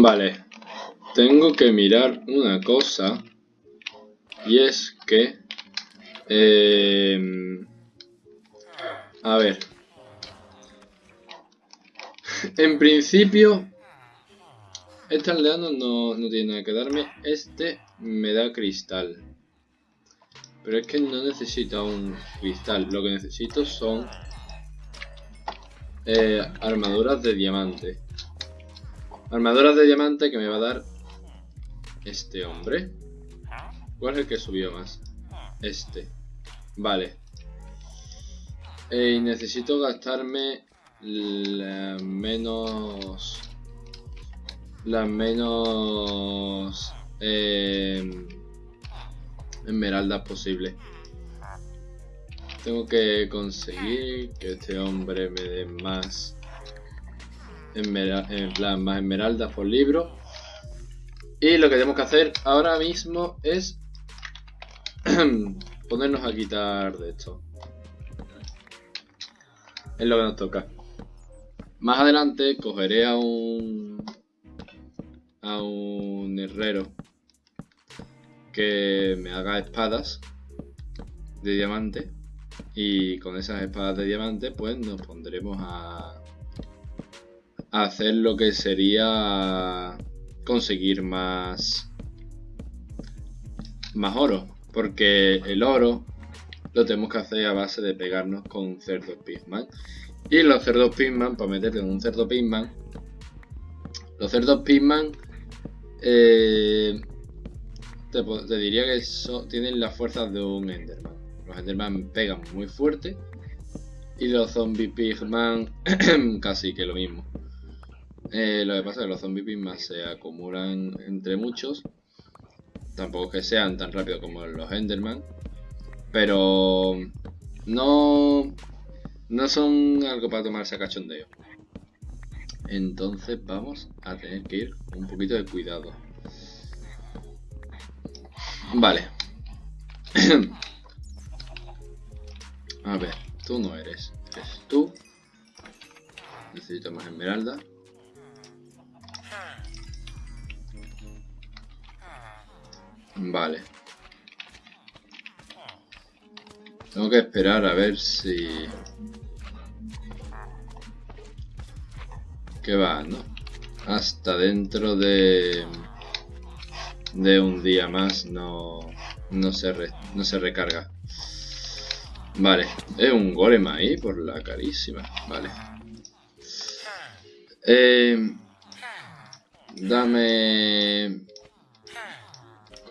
Vale, tengo que mirar una cosa y es que eh, a ver. En principio este aldeano no, no tiene nada que darme. Este me da cristal. Pero es que no necesito un cristal. Lo que necesito son eh, armaduras de diamante Armaduras de diamante que me va a dar este hombre. ¿Cuál es el que subió más? Este. Vale. Y necesito gastarme las menos... Las menos... Eh, esmeraldas posible. Tengo que conseguir que este hombre me dé más en plan más esmeraldas por libro. Y lo que tenemos que hacer ahora mismo es ponernos a quitar de esto. Es lo que nos toca. Más adelante cogeré a un a un herrero que me haga espadas de diamante y con esas espadas de diamante pues nos pondremos a hacer lo que sería conseguir más más oro porque el oro lo tenemos que hacer a base de pegarnos con cerdos pigman. Y los cerdos pigman para meterte en un cerdo pigman los cerdos pigman eh, te, diría que tienen las fuerzas de un enderman. Los enderman pegan muy fuerte y los zombie pigman casi que lo mismo eh, lo que pasa es que los zombies más se acumulan entre muchos. Tampoco que sean tan rápidos como los Enderman. Pero no, no son algo para tomarse a cachondeo. Entonces vamos a tener que ir un poquito de cuidado. Vale. a ver, tú no eres. Eres tú. Necesito más esmeralda. Vale. Tengo que esperar a ver si... ¿Qué va, no? Hasta dentro de... De un día más no... No se, no se recarga. Vale. Es un golem ahí por la carísima. Vale. Eh, dame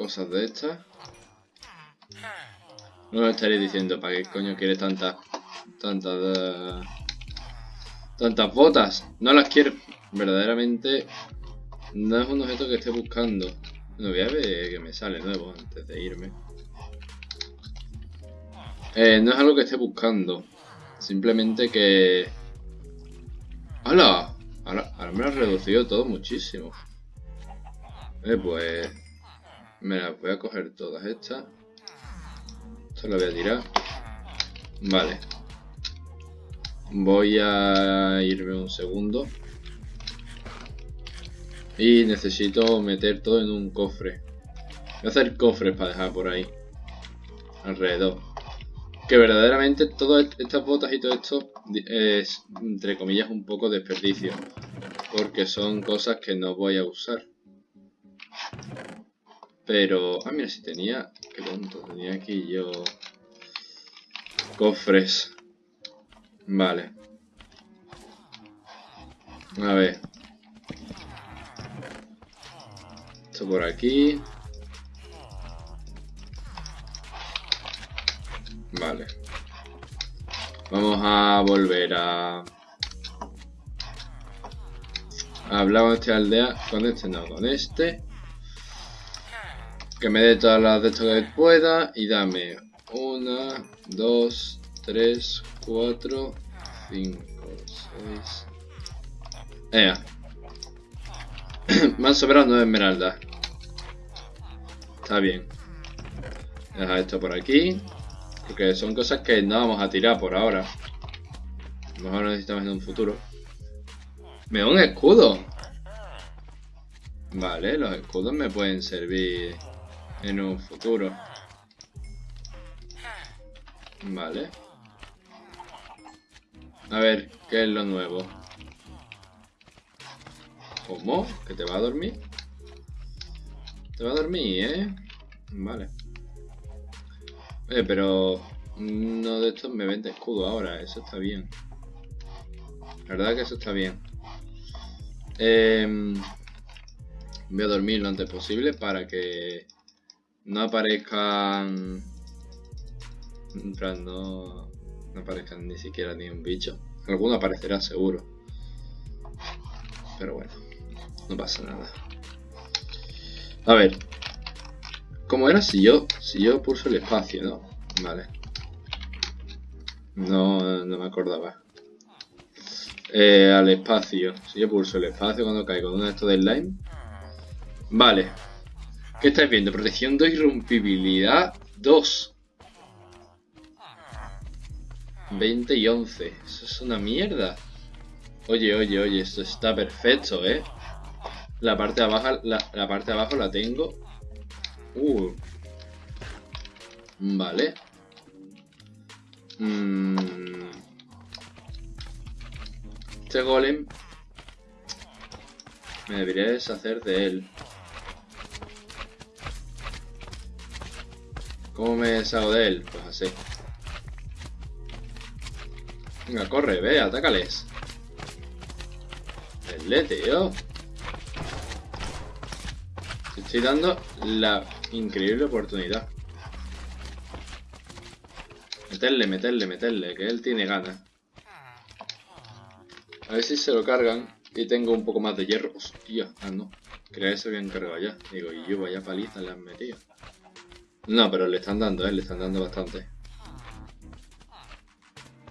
cosas de estas. No lo estaréis diciendo, ¿para qué coño quieres tantas... Tantas... tantas botas? No las quiero. Verdaderamente... No es un objeto que esté buscando. No voy a ver que me sale nuevo antes de irme. Eh, no es algo que esté buscando. Simplemente que... ¡Hala! Ahora, ahora me lo ha reducido todo muchísimo. Eh, pues... Me las voy a coger todas estas. Esto lo voy a tirar. Vale. Voy a irme un segundo. Y necesito meter todo en un cofre. Voy a hacer cofres para dejar por ahí. Alrededor. Que verdaderamente todas estas botas y todo esto es, entre comillas, un poco desperdicio. Porque son cosas que no voy a usar. Pero... Ah, mira, si tenía... Qué tonto, tenía aquí yo... Cofres. Vale. A ver. Esto por aquí. Vale. Vamos a volver a... Hablar con este aldea. Con este no, con este. Que me dé todas las de esto que pueda y dame una, dos, tres, cuatro, cinco, seis. Ea. me han sobrado nueve esmeraldas. Está bien. Deja esto por aquí. Porque son cosas que no vamos a tirar por ahora. A lo mejor necesitamos en un futuro. Me da un escudo. Vale, los escudos me pueden servir en un futuro. Vale. A ver, ¿qué es lo nuevo? ¿Cómo? ¿Que te va a dormir? Te va a dormir, ¿eh? Vale. Eh, pero uno de estos me vende escudo ahora, eso está bien. La verdad que eso está bien. Em, voy a dormir lo antes posible para que no aparezcan... No, no aparezcan ni siquiera ni un bicho. Alguno aparecerá seguro. Pero bueno, no pasa nada. A ver. ¿Cómo era si yo, si yo pulso el espacio, no? Vale. No, no me acordaba. Eh, al espacio. Si yo pulso el espacio cuando caigo en uno de estos de slime. Vale. ¿Qué estáis viendo? Protección de irrompibilidad 2. 20 y 11. Eso es una mierda. Oye, oye, oye, esto está perfecto, ¿eh? La parte de abajo la, la parte de abajo la tengo. Uh. Vale. Mmm. Este golem me debería deshacer de él. ¿Cómo me deshago de él? Pues así. Venga, corre, ve, atácales. El tío. estoy dando la increíble oportunidad. Meterle, meterle, meterle, que él tiene ganas. A ver si se lo cargan y tengo un poco más de hierro. Hostia, ah no. Creía que se habían cargado ya. Digo, y yo vaya paliza le han metido. No, pero le están dando, eh, le están dando bastante.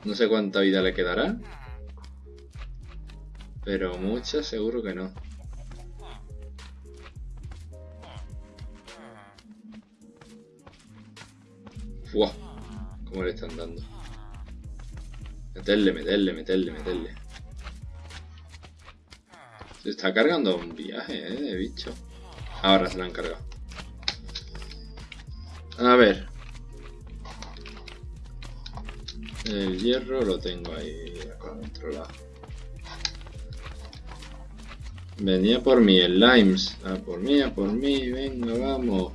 No sé cuánta vida le quedará. Pero mucha seguro que no. Fua. ¿Cómo le están dando? Meterle, meterle, meterle, meterle. Se está cargando un viaje, ¿eh? De bicho. Ahora se lo han cargado. A ver. El hierro lo tengo ahí controlado. Venía por mí, el Limes. A por mí, a por mí. Venga, vamos.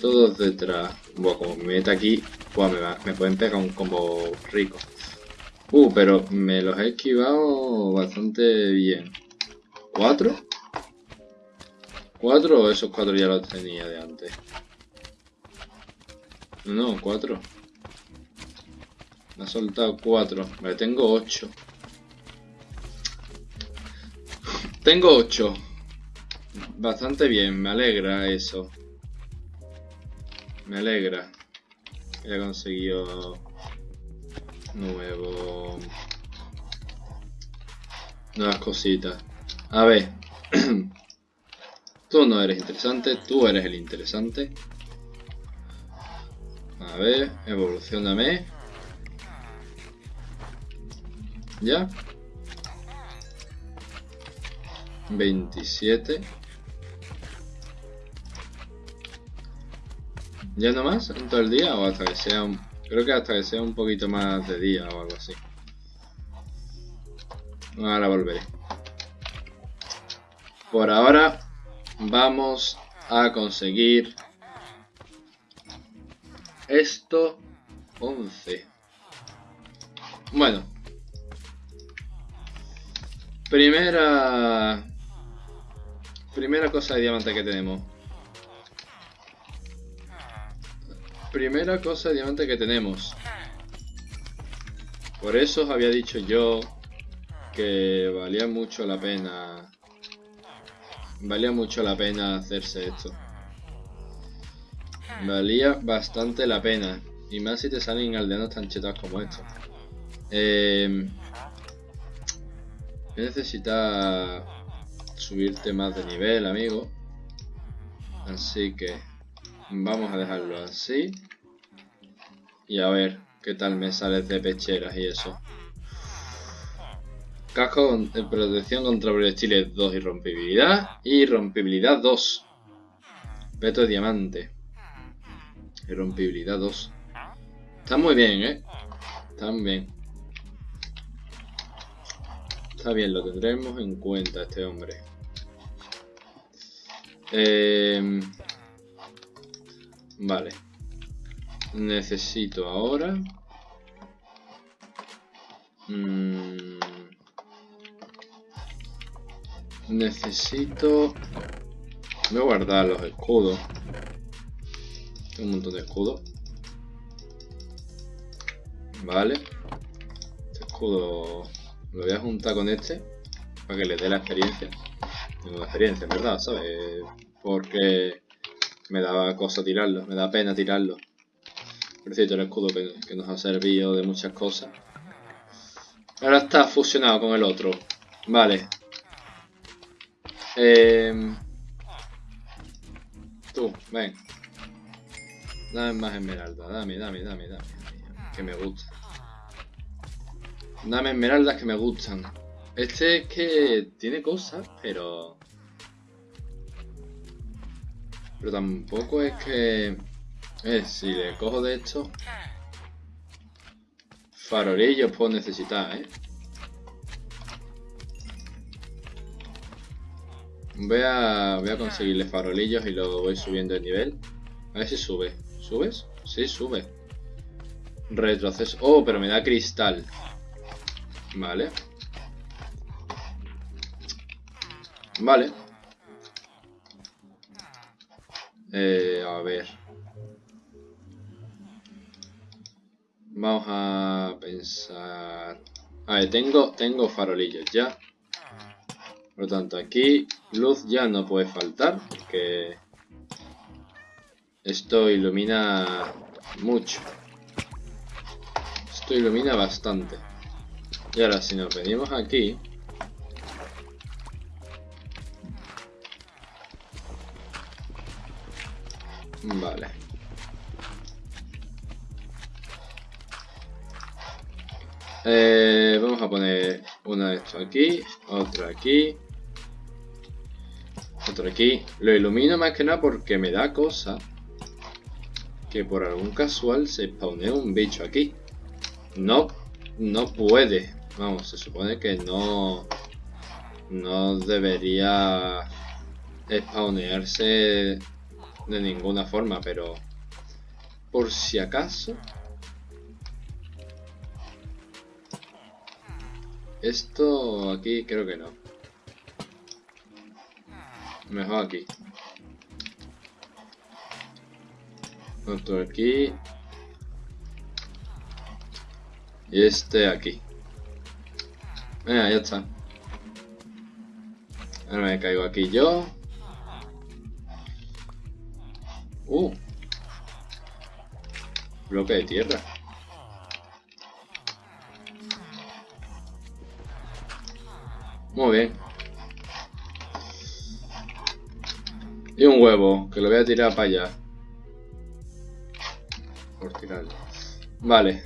Todos detrás. Buah, como me meta aquí, buah, me, me pueden pegar un combo rico. Uh, pero me los he esquivado bastante bien. ¿Cuatro? ¿Cuatro o esos cuatro ya los tenía de antes? No, cuatro. Me ha soltado cuatro. Me tengo ocho. Tengo ocho. Bastante bien, me alegra eso. Me alegra. He conseguido nuevo nuevas cositas. A ver. tú no eres interesante, tú eres el interesante. A ver, evolucioname. Ya. 27. ¿Ya no más? ¿En todo el día? O hasta que sea un... Creo que hasta que sea un poquito más de día o algo así. Ahora volveré. Por ahora vamos a conseguir esto 11. Bueno. Primera... Primera cosa de diamante que tenemos. Primera cosa de diamante que tenemos. Por eso os había dicho yo que valía mucho la pena valía mucho la pena hacerse esto. Valía bastante la pena. Y más si te salen aldeanos tan chetas como estos. Eh, necesita subirte más de nivel, amigo. Así que vamos a dejarlo así. Y a ver qué tal me sales de pecheras y eso. Casco de protección contra proyectiles 2 y rompibilidad. Y rompibilidad 2. Peto de diamante. Y rompibilidad 2. Está muy bien, ¿eh? Está muy bien. Está bien, lo tendremos en cuenta este hombre. Eh, vale. Necesito ahora... Mm, necesito... Voy a guardar los escudos. Un montón de escudos. Vale. Este escudo lo voy a juntar con este. Para que le dé la experiencia. Tengo experiencia, ¿verdad? ¿Sabes? Porque me daba cosa tirarlo. Me da pena tirarlo. Por cierto, el escudo que, nos ha servido de muchas cosas. Ahora está fusionado con el otro. Vale. Eh... Tú, ven. Dame más esmeralda. Dame, dame, dame, dame. Que me gusta. Dame esmeraldas que me gustan. Este es que tiene cosas, pero... Pero tampoco es que... Eh, si le cojo de esto... Farolillos puedo necesitar, ¿eh? Voy a, voy a conseguirle farolillos y lo voy subiendo de nivel. A ver si sube. ¿Subes? Sí, sube. Retroceso. Oh, pero me da cristal. Vale. Vale. Eh, a ver. Vamos a pensar... A ver, tengo, tengo farolillos ya. Por lo tanto, aquí luz ya no puede faltar, porque esto ilumina mucho. Esto ilumina bastante. Y ahora si nos venimos aquí... Vale. Eh, vamos a poner una de esto aquí, otra aquí, otra aquí. Lo ilumino más que nada porque me da cosa que por algún casual se spawnea un bicho aquí. No, no puede. Vamos, se supone que no, no debería spawnearse de ninguna forma, pero por si acaso Esto aquí creo que no. Mejor aquí. Otro aquí. Y este aquí. Venga, ya está. Ahora me caigo aquí yo. Uh. Bloque de tierra. Muy bien. Y un huevo, que lo voy a tirar para allá. Por tirarlo. Vale.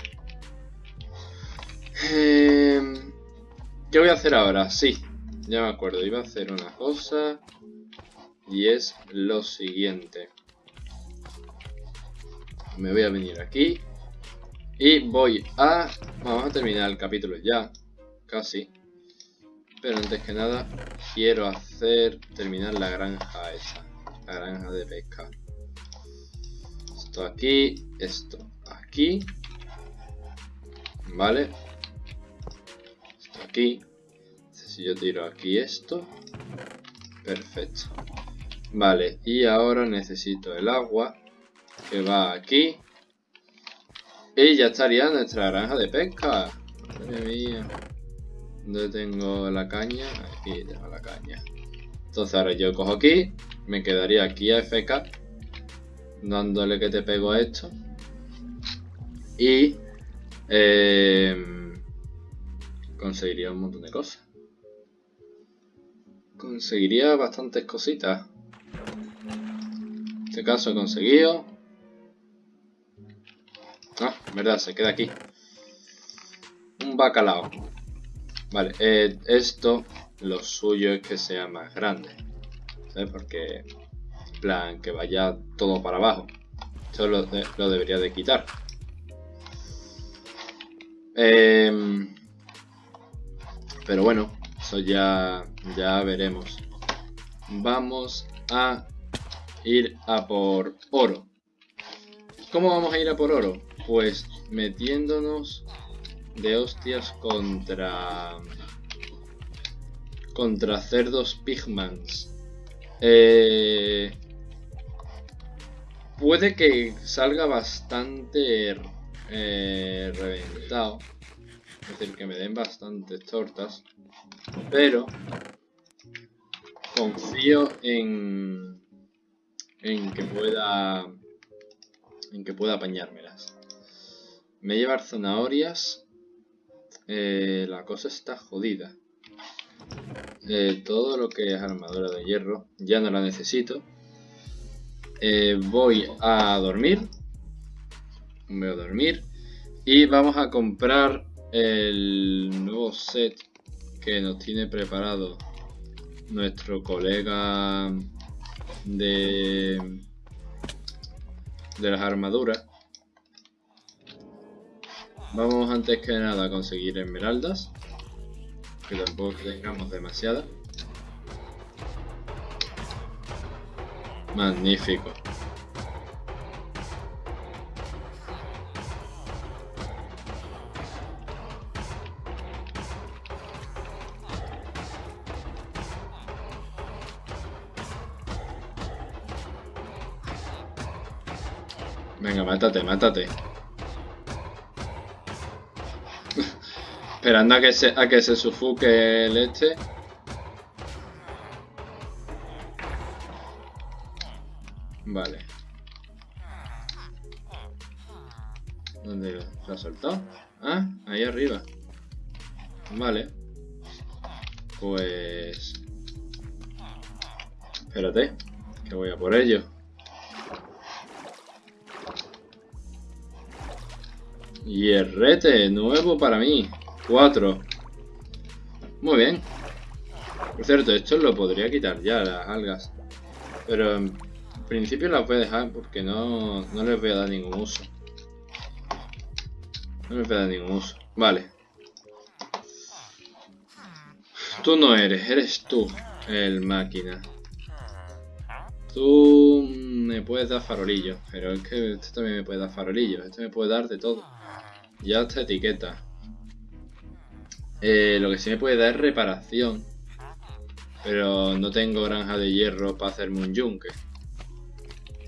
Em, ¿Qué voy a hacer ahora? Sí, ya me acuerdo. Iba a hacer una cosa. Y es lo siguiente. Me voy a venir aquí. Y voy a... Vamos a terminar el capítulo ya. Casi. Pero antes que nada, quiero hacer terminar la granja esa. La granja de pesca. Esto aquí, esto aquí. Vale. Esto aquí. Si yo tiro aquí esto. Perfecto. Vale, y ahora necesito el agua que va aquí. Y ya estaría nuestra granja de pesca. Madre mía. ¿Dónde tengo la caña? Aquí tengo la caña. Entonces ahora yo cojo aquí, me quedaría aquí a FK, dándole que te pego a esto. Y eh, conseguiría un montón de cosas. Conseguiría bastantes cositas. En este caso he conseguido. Ah, verdad, se queda aquí. Un bacalao. Vale, eh, esto lo suyo es que sea más grande. ¿Sabes? Porque, plan, que vaya todo para abajo. Esto lo, debería de quitar. Em, pero bueno, eso ya, ya veremos. Vamos a ir a por oro. ¿Cómo vamos a ir a por oro? Pues metiéndonos de hostias contra contra cerdos pigmans. Eh, puede que salga bastante eh, reventado. Es decir, que me den bastantes tortas. Pero confío en en que pueda en que pueda apañármelas. Me llevar zanahorias. Eh, la cosa está jodida. Eh, todo lo que es armadura de hierro ya no la necesito. Eh, voy a dormir. Voy a dormir. Y vamos a comprar el nuevo set que nos tiene preparado nuestro colega de, de las armaduras. Vamos antes que nada a conseguir esmeraldas, que tampoco tengamos demasiadas. Magnífico. Venga, mátate, mátate. Esperando a que se, a que se sufoque el este. Vale. ¿Dónde se ha soltado? Ah, ahí arriba. Vale. Pues... Espérate, que voy a por ello. Hierrete, nuevo para mí. Cuatro. Muy bien. Por cierto, esto lo podría quitar ya, las algas. Pero en principio las voy a dejar porque no, no les voy a dar ningún uso. No les voy a dar ningún uso. Vale. Tú no eres, eres tú el máquina. Tú me puedes dar farolillo, pero es que este también me puede dar farolillo. Este me puede dar de todo. Ya esta etiqueta. Eh, lo que sí me puede dar es reparación. Pero no tengo granja de hierro para hacerme un yunque.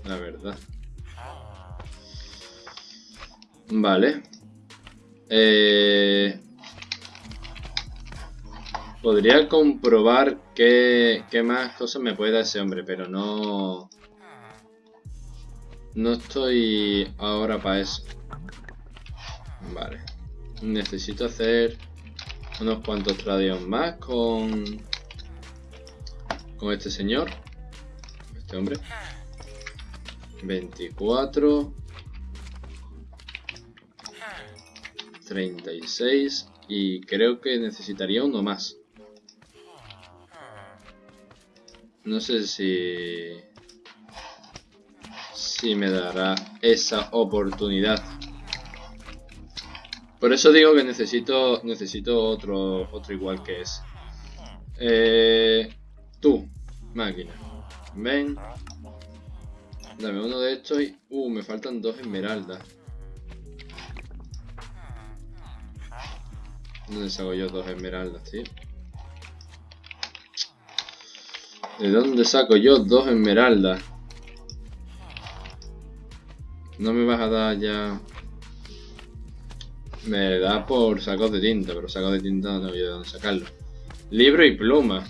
La verdad. Vale. Eh, podría comprobar qué, qué más cosas me puede dar ese hombre, pero no... No estoy ahora para eso. Vale. Necesito hacer unos cuantos tradios más con... Con este señor. Este hombre. 24. 36. Y creo que necesitaría uno más. No sé si... Si me dará esa oportunidad. Por eso digo que necesito necesito otro otro igual que ese. Eh, tú, máquina. Ven. Dame uno de estos y... Uh, me faltan dos esmeraldas. ¿Dónde saco yo dos esmeraldas, tío? ¿De dónde saco yo dos esmeraldas? No me vas a dar ya... Me da por sacos de tinta, pero sacos de tinta no tengo de dónde sacarlo. Libro y pluma.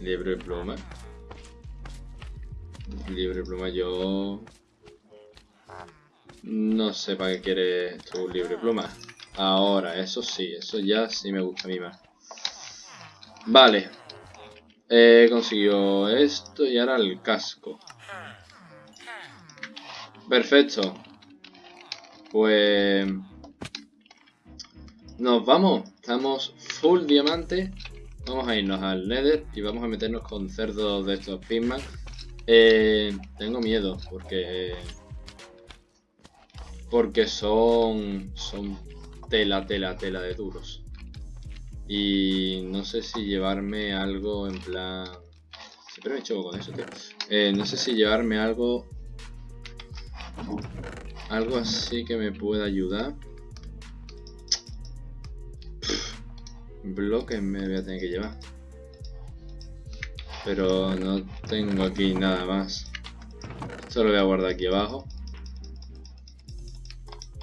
Libro y pluma. Libro y pluma yo... No sé para qué quiere tu libro y pluma. Ahora, eso sí, eso ya sí me gusta a mí más. Vale. He conseguido esto y ahora el casco. Perfecto. Pues... Nos vamos. Estamos full diamante. Vamos a irnos al Nether y vamos a meternos con cerdos de estos Pigman. Eh, tengo miedo porque... Porque son... Son tela, tela, tela de duros. Y no sé si llevarme algo en plan... Siempre me choco con eso, tío. Eh, no sé si llevarme algo... Algo así que me pueda ayudar. bloques me voy a tener que llevar. Pero no tengo aquí nada más. Esto lo voy a guardar aquí abajo.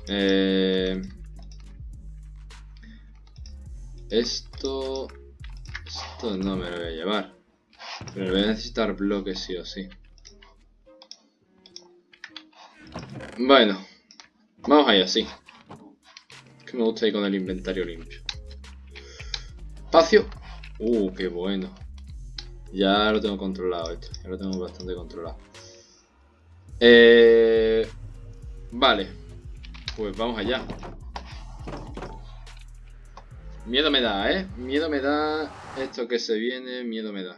Eh, esto... Esto no me lo voy a llevar. Pero voy a necesitar bloques sí o sí. Bueno. Vamos allá, sí. Que me gusta ir con el inventario limpio. Espacio. Uh, qué bueno. Ya lo tengo controlado esto. Ya lo tengo bastante controlado. Eh, vale. Pues vamos allá. Miedo me da, ¿eh? Miedo me da esto que se viene, miedo me da.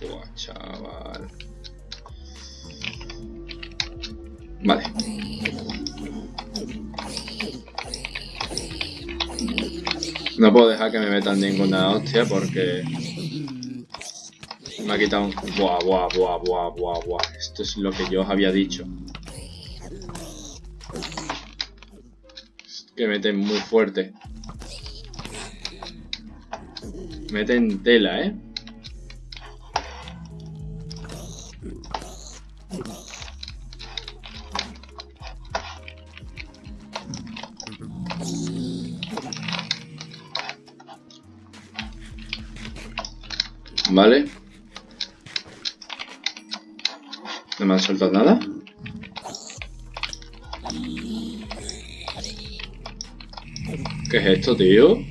Fua, chaval. Vale. No puedo dejar que me metan ninguna hostia porque... Me ha quitado un... Buah, buah, buah, buah, buah, buah. Esto es lo que yo os había dicho. Que meten muy fuerte. Meten tela, ¿eh? Vale. No me han soltado nada. ¿Qué es esto, tío?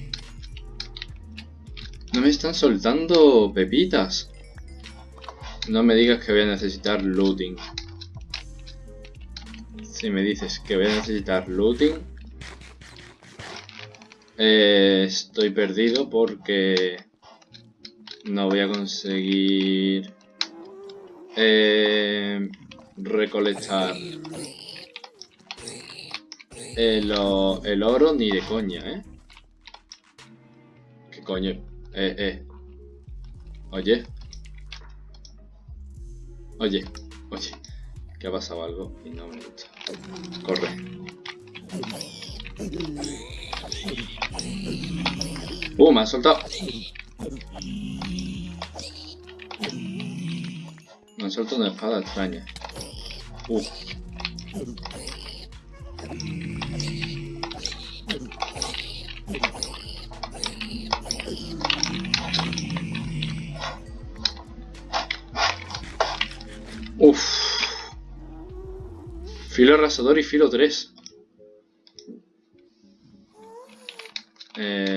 No me están soltando pepitas. No me digas que voy a necesitar looting. Si me dices que voy a necesitar looting... Eh, estoy perdido porque... No voy a conseguir eh, recolectar el, oro ni de coña, ¿eh? ¿Qué coño? Eh, eh. Oye. Oye, oye. Que ha pasado algo y no me gusta. Corre. Uh, me ha soltado. Me suelto una espada extraña. Uh. Uf. Filo arrasador y filo 3. Eh...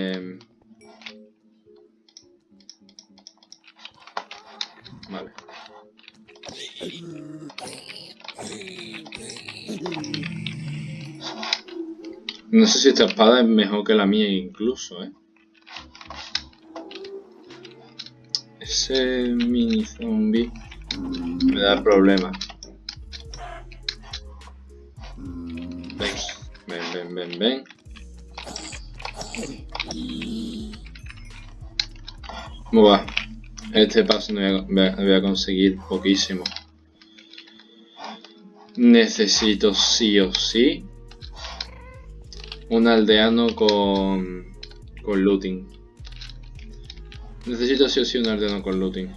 No sé si esta espada es mejor que la mía incluso, ¿eh? Ese mini zombie me da problemas. Ven, ven, ven, ven, ven. ¿Cómo va? Este paso no voy a, conseguir poquísimo. Necesito sí o sí un aldeano con, con looting. Necesito sí o sí un aldeano con looting.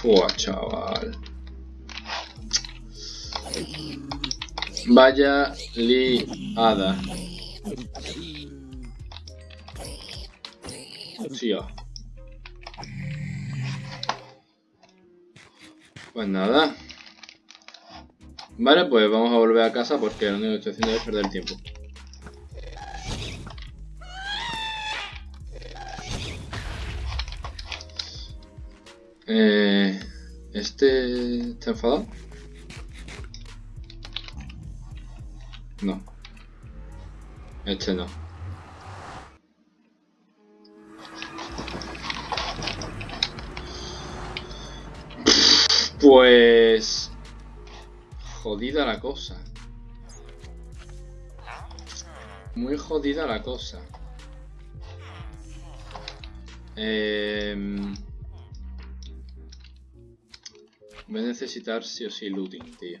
Fua, chaval. Vaya liada. Pues nada. Vale, pues vamos a volver a casa porque lo único que estoy haciendo es perder el tiempo. Eh, ¿Este está enfadado? No. Este no. Pues... Jodida la cosa. Muy jodida la cosa. Eh... Voy a necesitar sí o sí looting, tío.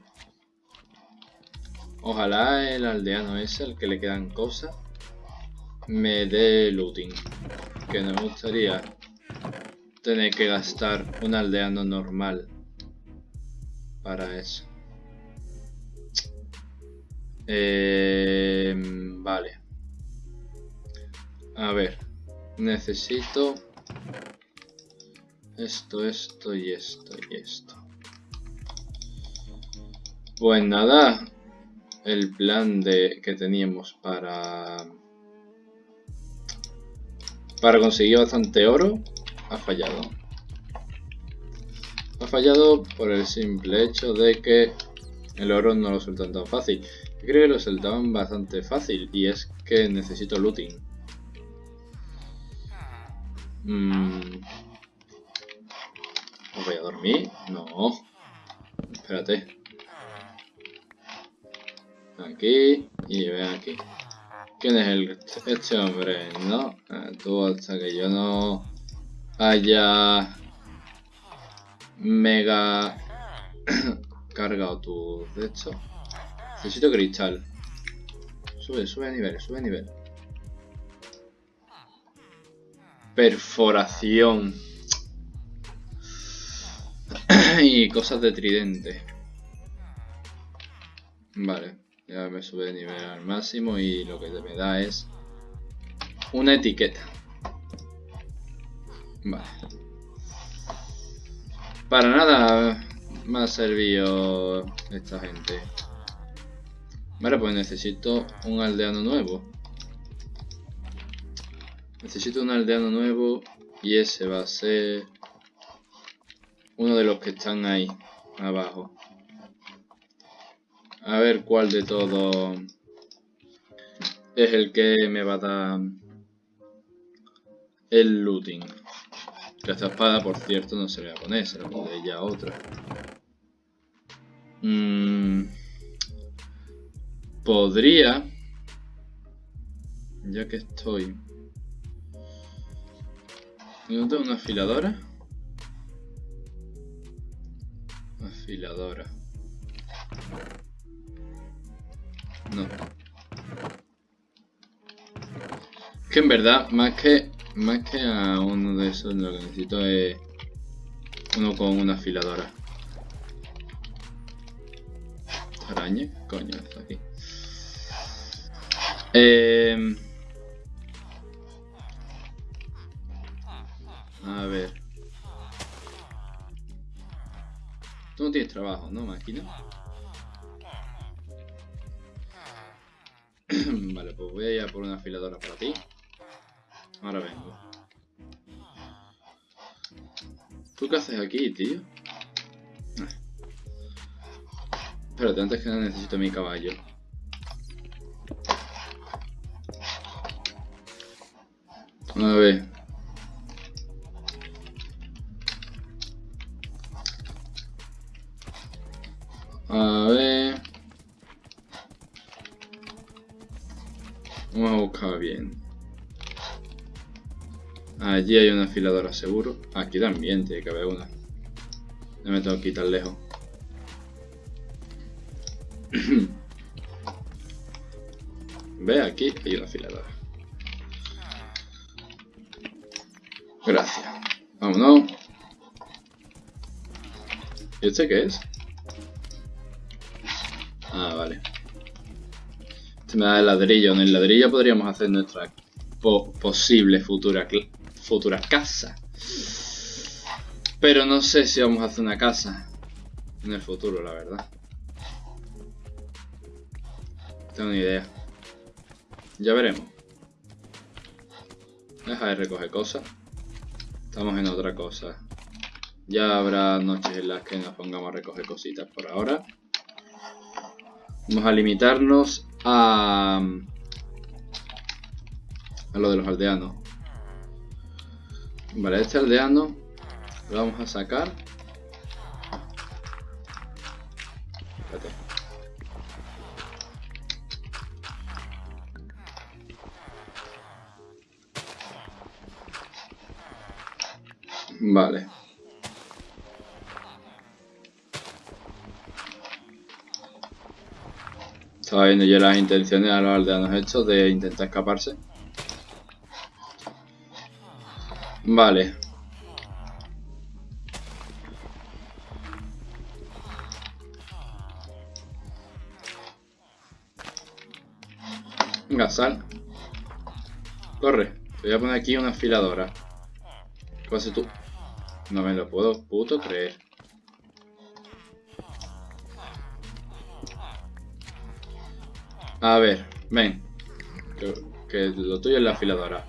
Ojalá el aldeano ese, el que le quedan cosas, me dé looting. Que no me gustaría tener que gastar un aldeano normal para eso. Eh, vale. A ver. Necesito esto, esto y esto y esto. Pues nada, el plan de que teníamos para para conseguir bastante oro ha fallado. Ha fallado por el simple hecho de que el oro no lo sueltan tan fácil. Creo que lo sueltaban bastante fácil y es que necesito looting. Mm. voy a dormir? No. Espérate. Aquí y ven aquí. ¿Quién es el, este hombre? No, eh, tú hasta que yo no haya mega cargado tu de hecho. Necesito cristal. Sube, sube a nivel, sube a nivel. Perforación. y cosas de tridente. Vale. Ya me sube de nivel al máximo y lo que me da es una etiqueta. Vale. Para nada me ha servido esta gente. Vale, pues necesito un aldeano nuevo. Necesito un aldeano nuevo y ese va a ser uno de los que están ahí abajo. A ver cuál de todos es el que me va a dar el looting. esta espada, por cierto, no se le va a poner, se la pondré ya otra. Mm, podría, ya que estoy... ¿No tengo una afiladora? Afiladora. No. Que en verdad, más que más que a uno de esos, lo que necesito es uno con una afiladora. Araña, coño, está aquí. Eh... A ver. Tú no tienes trabajo, ¿no, máquina? vale, pues voy a ir a por una afiladora para ti. Ahora vengo. ¿Tú qué haces aquí, tío? Espérate, antes que nada necesito mi caballo. A ver. A ver. Vamos a buscar bien. Allí hay una afiladora seguro. Aquí también tiene que haber una. No me tengo que ir tan lejos. Ve, aquí hay una afiladora. Gracias. Vámonos. ¿Y este qué es? Ah, vale me da el ladrillo. En el ladrillo podríamos hacer nuestra posible futura, futura casa. Pero no sé si vamos a hacer una casa en el futuro, la verdad. Tengo ni idea. Ya veremos. Deja de recoger cosas. Estamos en otra cosa. Ya habrá noches en las que nos pongamos a recoger cositas por ahora. Vamos a limitarnos a... A lo de los aldeanos. Vale, este aldeano lo vamos a sacar. Estaba viendo yo las intenciones a los aldeanos estos de intentar escaparse. Vale. Venga, sal. Corre. Te voy a poner aquí una afiladora. ¿Qué haces tú? No me lo puedo puto creer. A ver, ven. Que, que lo tuyo es la afiladora.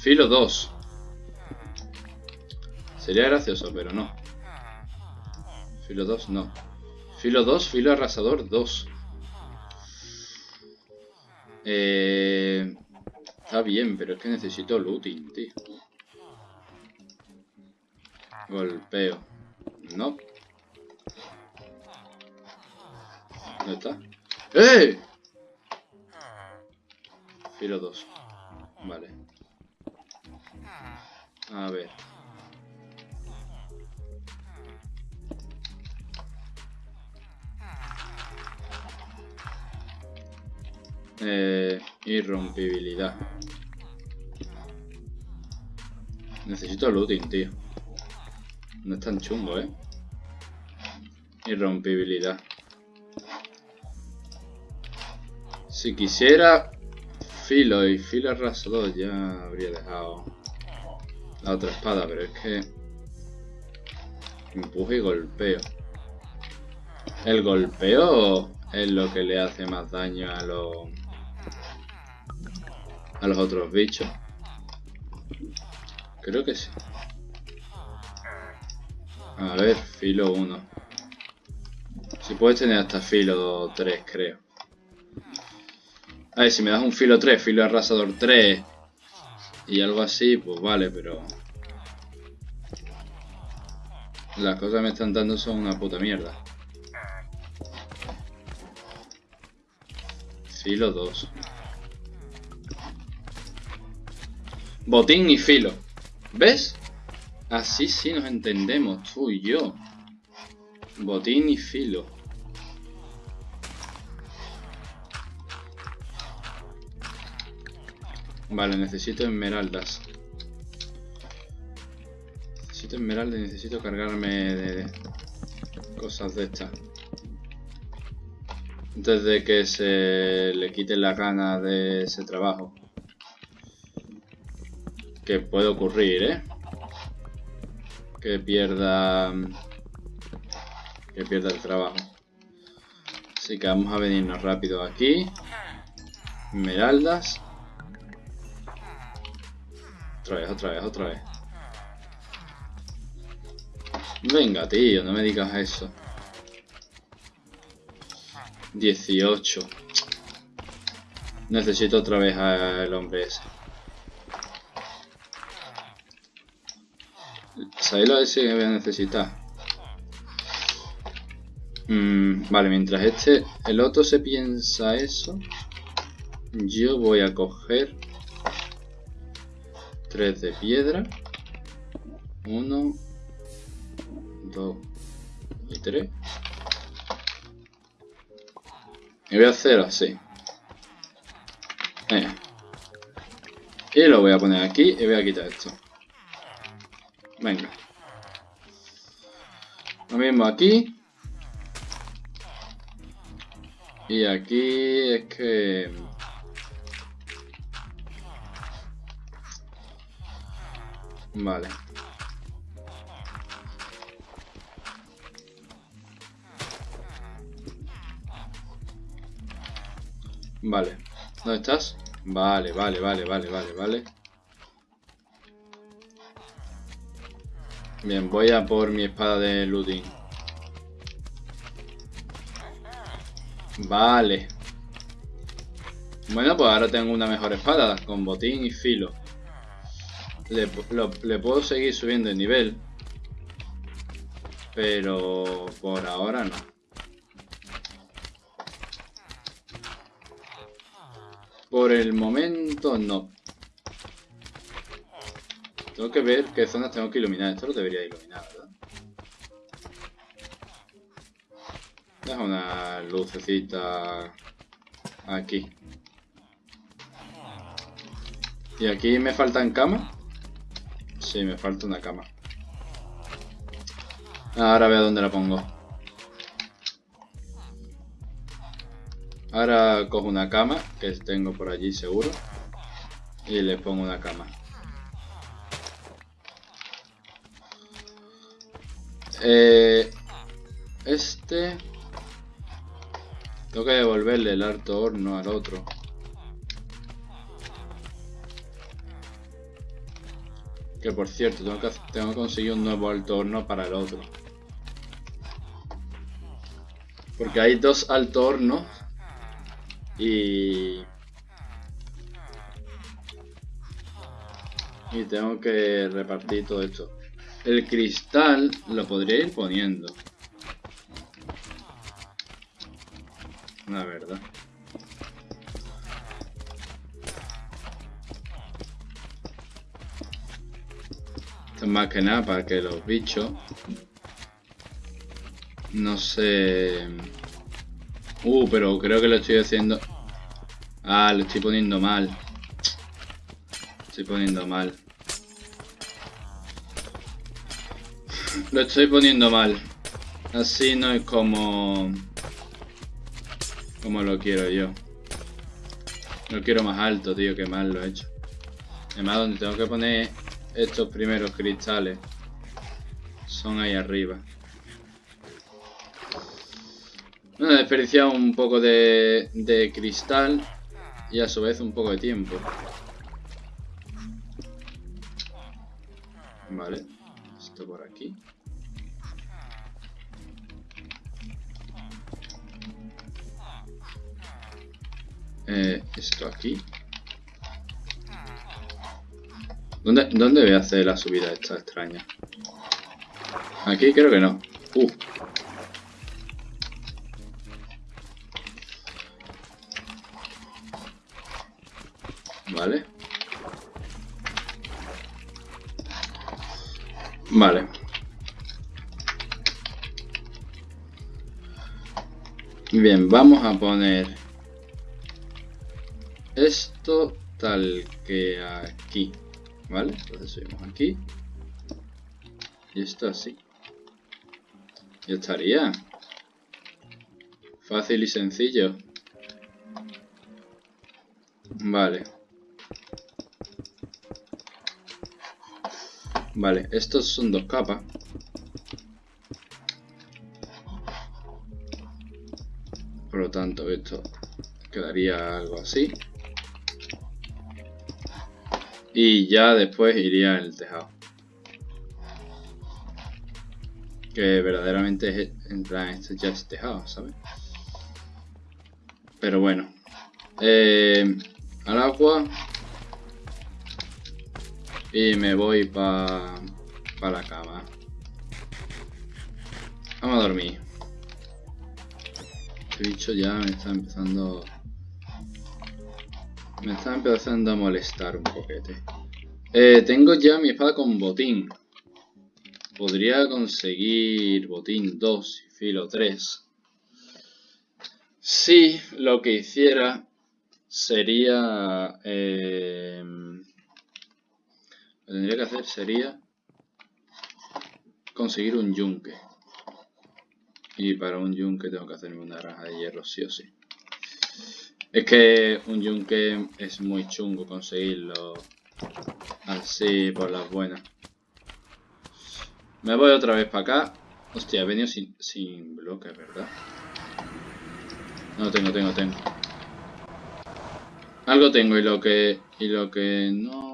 Filo 2. Sería gracioso, pero no. Filo 2, no. Filo 2, filo arrasador 2. Eh, está bien, pero es que necesito looting, tío. Golpeo. No. ¿Dónde está? ¡Eh! 2. Vale. A ver. Eh, irrompibilidad. Necesito looting, tío. No es tan chungo, ¿eh? Irrompibilidad. Si quisiera filo y filo arrasador ya habría dejado la otra espada, pero es que empuje y golpeo. El golpeo es lo que le hace más daño a los a los otros bichos. Creo que sí. A ver, filo 1. Si puedes tener hasta filo 3, creo. A ver, si me das un filo 3, filo arrasador 3 y algo así, pues vale, pero... Las cosas que me están dando son una puta mierda. Filo 2. Botín y filo. ¿Ves? Así sí nos entendemos, tú y yo. Botín y filo. Vale, necesito esmeraldas. Necesito esmeraldas y necesito cargarme de cosas de estas. Antes de que se le quite la gana de ese trabajo. Que puede ocurrir, ¿eh? Que pierda... Que pierda el trabajo. Así que vamos a venirnos rápido aquí. Esmeraldas. Otra vez, otra vez, otra vez. Venga, tío, no me digas eso. 18. Necesito otra vez al hombre ese. ¿Sabéis lo que voy a necesitar? Mm, vale, mientras este, el otro se piensa eso, yo voy a coger 3 de piedra. 1, 2 y 3. Y voy a hacer así. Eh. Y lo voy a poner aquí y voy a quitar esto. Venga. Lo mismo aquí. Y aquí es que... Vale. Vale. ¿Dónde estás? Vale, vale, vale, vale, vale, vale. Bien, voy a por mi espada de looting. Vale. Bueno, pues ahora tengo una mejor espada, con botín y filo. Le, puedo seguir subiendo el nivel. Pero por ahora no. Por el momento no. Tengo que ver qué zonas tengo que iluminar. Esto lo debería iluminar, ¿verdad? Deja una lucecita aquí. ¿Y aquí me faltan camas? Sí, me falta una cama. Ahora veo dónde la pongo. Ahora cojo una cama, que tengo por allí seguro. Y le pongo una cama. Eh, este... Tengo que devolverle el alto horno al otro. Que por cierto, tengo que, tengo que conseguir un nuevo alto horno para el otro. Porque hay dos alto hornos. Y... Y tengo que repartir todo esto. El cristal lo podría ir poniendo. La verdad. Más que nada para que los bichos no sé... Uh, pero creo que lo estoy haciendo... Ah, lo estoy poniendo mal. Estoy poniendo mal. Lo estoy poniendo mal. Así no es como... Como lo quiero yo. Lo quiero más alto, tío, que mal lo he hecho. Además, donde tengo que poner estos primeros cristales son ahí arriba. Bueno, he desperdiciado un poco de, de cristal y a su vez un poco de tiempo. Vale, esto por aquí. Eh, esto aquí. ¿Dónde, ¿Dónde voy a hacer la subida esta extraña? Aquí creo que no. Uh. Vale. Vale. Bien, vamos a poner esto tal que aquí, ¿vale? Entonces subimos aquí. Y esto así. Ya estaría. Fácil y sencillo. Vale. Vale, estos son dos capas. Por lo tanto, esto quedaría algo así. Y ya después iría el tejado. Que verdaderamente es, en plan, esto ya es tejado, ¿sabes? Pero bueno. Eh, al agua. Y me voy para pa la cama. Vamos a dormir. Este bicho ya me está empezando me está empezando a molestar un poquete. Eh, tengo ya mi espada con botín. Podría conseguir botín 2 y filo 3. Si lo que hiciera sería... Eh, lo que tendría que hacer sería conseguir un yunque. Y para un yunque tengo que hacerme una raja de hierro sí o sí. Es que un yunque es muy chungo conseguirlo así por las buenas. Me voy otra vez para acá. Hostia, he venido sin, sin bloques, ¿verdad? No, tengo, tengo, tengo. Algo tengo y lo que... Y lo que no...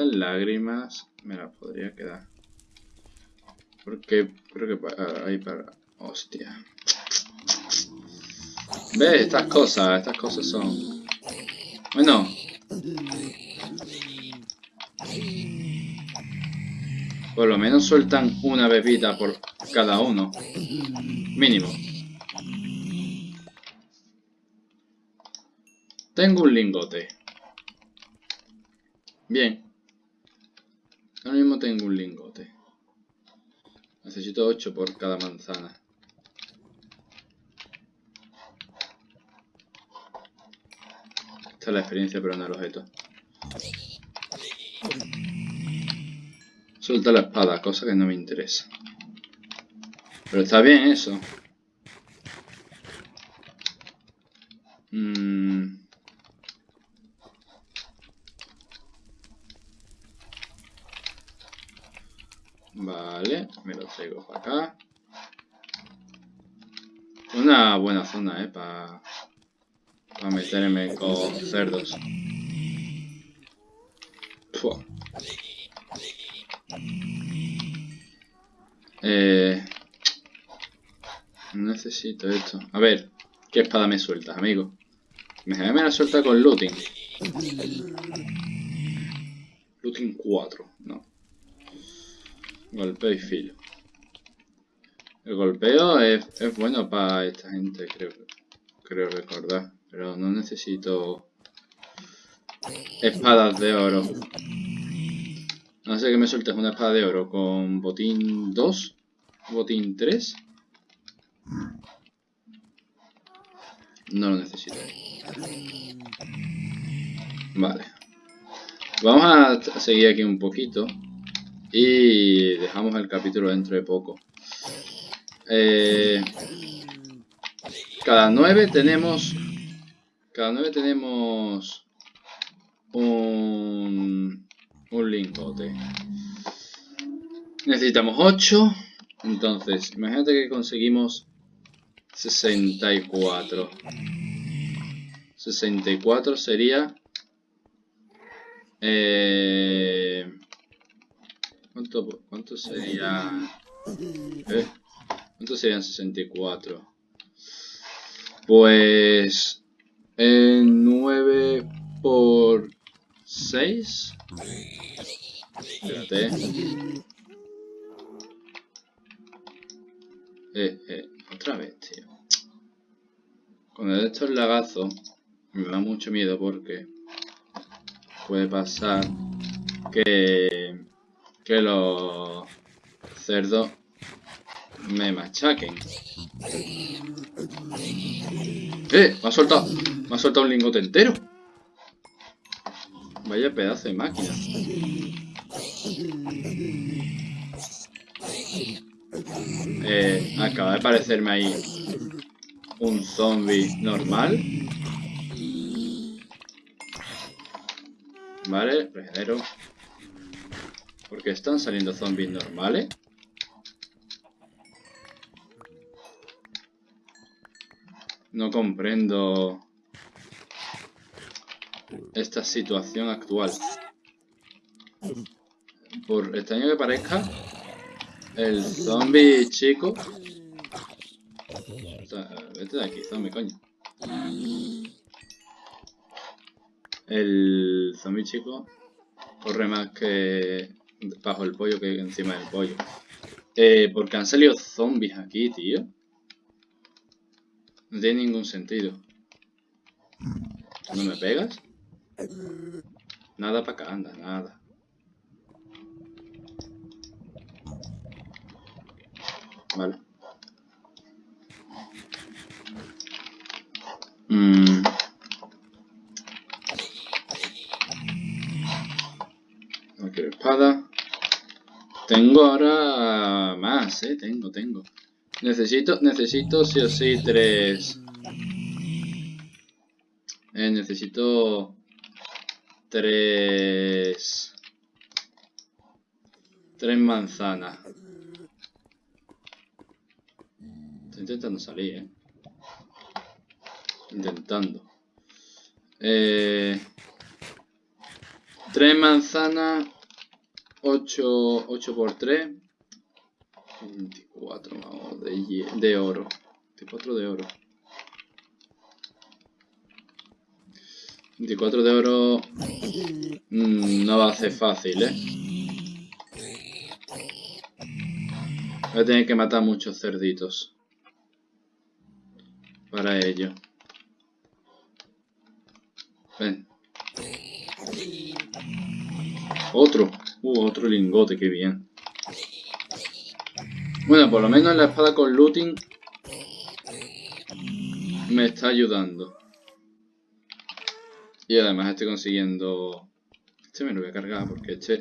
sueltan lágrimas, me las podría quedar. Porque creo que ahí para... Hostia. Ve, estas cosas, estas cosas son... Bueno. Por lo menos sueltan una bebida por cada uno. Mínimo. Tengo un lingote. Bien. Ahora mismo tengo un lingote. Necesito 8 por cada manzana. Esta es la experiencia, pero no el objeto. Suelta la espada, cosa que no me interesa. Pero está bien eso. Mmm... Vale, me lo traigo para acá. Una buena zona, eh, para meterme con cerdos. Eh, necesito esto. A ver, ¿qué espada me sueltas, amigo? Me, me la suelta con looting. Looting 4, no. Golpeo y filo. El golpeo es, bueno para esta gente, creo, creo recordar. Pero no necesito espadas de oro. No sé que me sueltes una espada de oro con botín 2, botín 3. No lo necesito. Vale. Vamos a seguir aquí un poquito. Y dejamos el capítulo dentro de poco. Eh, cada 9 tenemos... Cada 9 tenemos... Un... Un lingote. Necesitamos 8. Entonces, imagínate que conseguimos 64. 64 sería... Eh, ¿Cuánto, cuánto sería? ¿Eh? ¿Cuánto serían 64? Pues... 9 por 6. Espérate. Eh, eh, otra vez, tío. Cuando esto es lagazo, me da mucho miedo porque puede pasar que que los cerdos me machaquen. ¡Eh! Me ha soltado, me ha soltado un lingote entero. Vaya pedazo de máquina. Eh, acaba de aparecerme ahí un zombie normal. Vale, regenero. Porque están saliendo zombies normales. No comprendo esta situación actual. Por extraño que parezca, el zombie chico... Vete de aquí, zombie, coño. El zombie chico corre más que bajo el pollo que encima del pollo. Eh, porque han salido zombies aquí, tío. No tiene ningún sentido. ¿No me pegas? Nada para acá, anda, nada. Vale. Mmm... No quiero espada. Tengo ahora más, eh. Tengo, tengo. Necesito, necesito sí o sí tres... Eh, necesito... Tres... Tres manzanas. Estoy intentando salir, eh. Intentando. Eh, 3 manzanas. 8, 8 por 3. 24 vamos, de, de oro. 24 de oro. 24 de oro mm, no va a ser fácil, ¿eh? Voy a tener que matar muchos cerditos. Para ello. Ven. Otro. Uh, otro lingote, qué bien. Bueno, por lo menos la espada con looting me está ayudando. Y además estoy consiguiendo... Este me lo voy a cargar porque este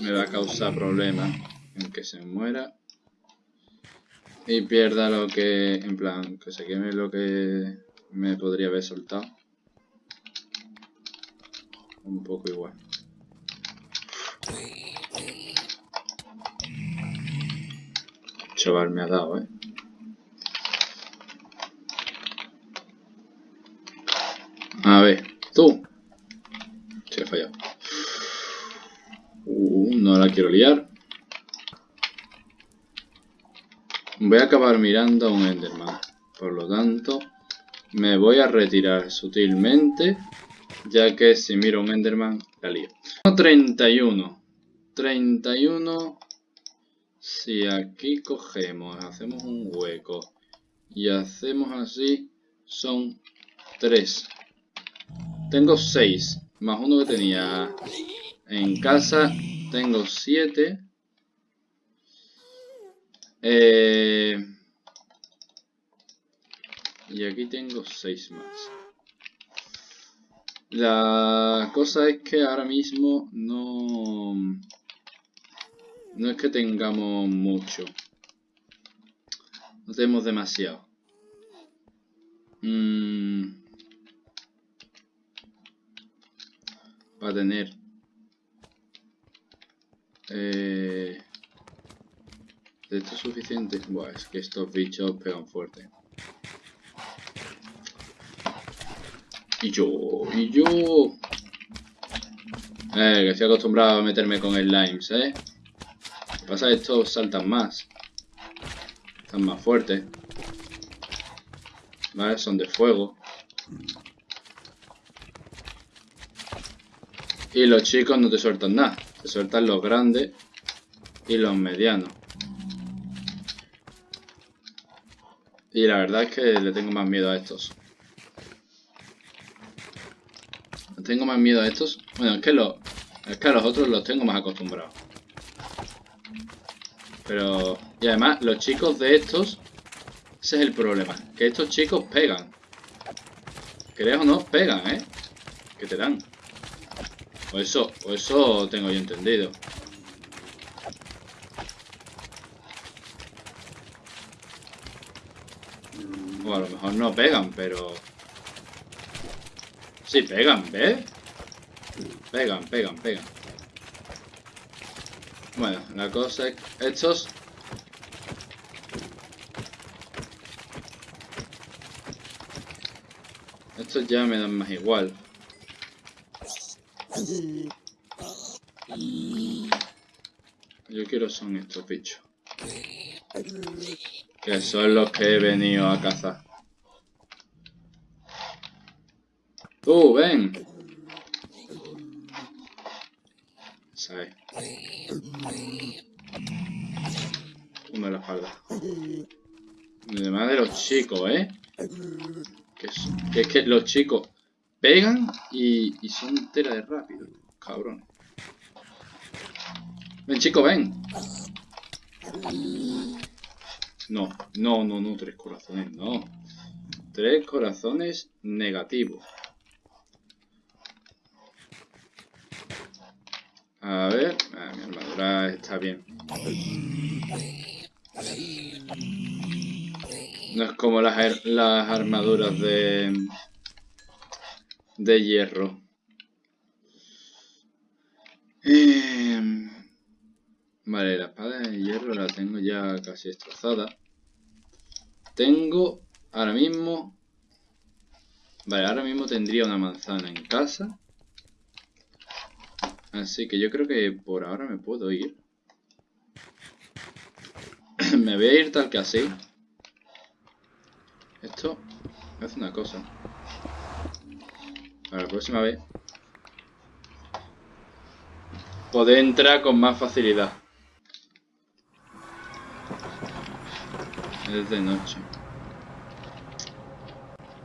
me va a causar problemas en que se muera. Y pierda lo que... En plan, que se queme lo que me podría haber soltado. Un poco igual. Chaval me ha dado, eh. A ver. Tú. Se ha fallado. Uh, no la quiero liar. Voy a acabar mirando a un Enderman. Por lo tanto, me voy a retirar sutilmente. Ya que si miro un Enderman, la lío. 31. 31. Si aquí cogemos, hacemos un hueco y hacemos así, son 3. Tengo 6, más uno que tenía en casa. Tengo 7. Eh, y aquí tengo 6 más. La cosa es que ahora mismo no... No es que tengamos mucho. No tenemos demasiado. Mmm... va a tener eh, de esto suficiente Buah, es que estos bichos pegan fuerte y yo y yo eh, que estoy acostumbrado a meterme con el limes eh lo que pasa es que estos saltan más están más fuertes vale son de fuego Y los chicos no te sueltan nada. Te sueltan los grandes y los medianos. Y la verdad es que le tengo más miedo a estos. Tengo más miedo a estos. Bueno, es que, los, es que a los otros los tengo más acostumbrados. Pero... Y además, los chicos de estos... Ese es el problema. Que estos chicos pegan. Creas o no, pegan, ¿eh? Que te dan. O eso, o eso tengo yo entendido. O a lo mejor no pegan, pero... Sí, pegan, ¿ves? Pegan, pegan, pegan. Bueno, la cosa es estos... Estos ya me dan más igual. Yo quiero son estos bichos. Que son los que he venido a cazar. ¡Tú, ven! ¿Sabes? Uno en la espalda. Además de los chicos, ¿eh? Que, es que los chicos pegan y, y son tela de rápido, cabrón. Ven, chico, ven. No, no, no, no, tres corazones, no. Tres corazones negativos. A ver, mi armadura está bien. No es como las, armaduras de, de hierro. Eh, vale, la espada de hierro la tengo ya casi destrozada. Tengo ahora mismo Vale, ahora mismo tendría una manzana en casa. Así que yo creo que por ahora me puedo ir. me voy a ir tal que así. Esto hace una cosa. Para la próxima vez. Poder entrar con más facilidad. Es de noche.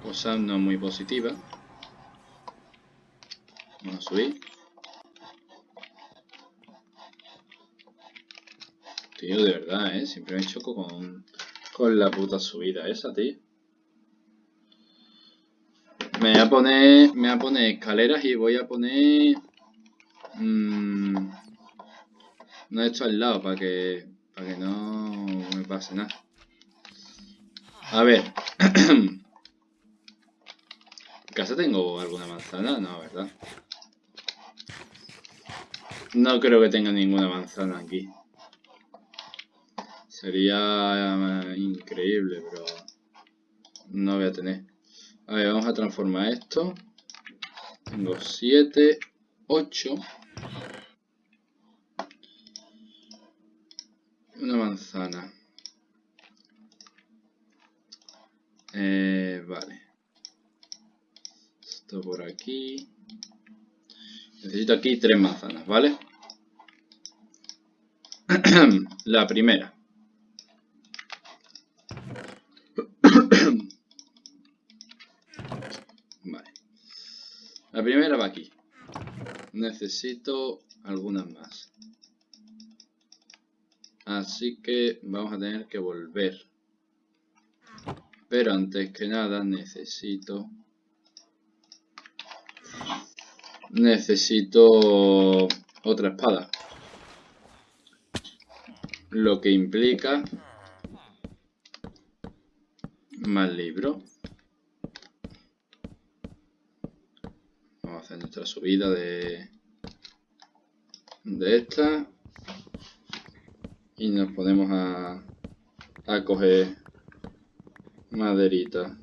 Cosa no muy positiva. Vamos a subir. Tío, de verdad, ¿eh? Siempre me choco con, con la puta subida esa, tío. Me voy a poner, me voy a poner escaleras y voy a poner... Mmm, no he hecho al lado para que, para que no me pase nada. A ver. ¿En casa tengo alguna manzana? No, ¿verdad? No creo que tenga ninguna manzana aquí. Sería eh, increíble, pero no voy a tener. A ver, vamos a transformar esto. Tengo 7, 8. Una manzana. Eh, vale. Esto por aquí. Necesito aquí tres manzanas, ¿vale? La primera. La primera va aquí. Necesito algunas más. Así que vamos a tener que volver. Pero antes que nada necesito... Necesito otra espada. Lo que implica más libro. Nuestra subida de, de esta. Y nos ponemos a, a coger maderita.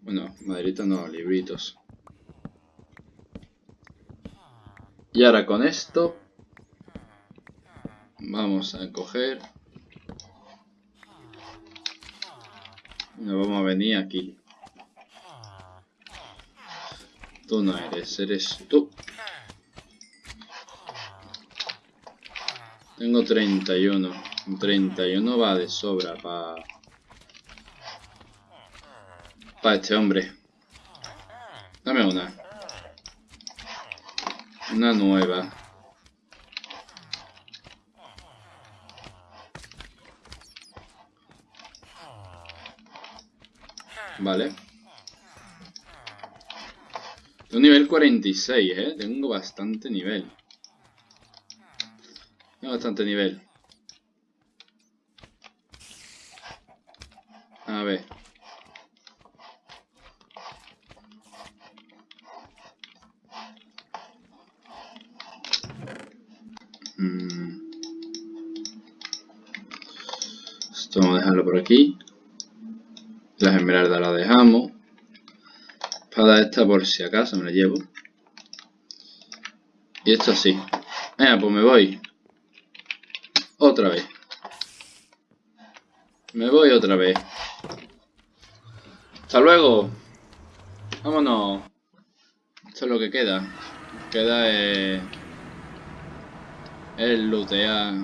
Bueno, maderita no, libritos. Y ahora con esto vamos a coger. Nos vamos a venir aquí Tú no eres, eres tú. Tengo 31. 31 va de sobra para... Para este hombre. Dame una. Una nueva. Vale. Un nivel 46, ¿eh? Tengo bastante nivel. Tengo bastante nivel. A ver. Mm. Esto vamos a dejarlo por aquí. Las esmeraldas las dejamos esta por si acaso me la llevo. Y esto así. Venga, pues me voy. Otra vez. Me voy otra vez. Hasta luego. Vámonos. Esto es lo que queda. Queda es... El lootear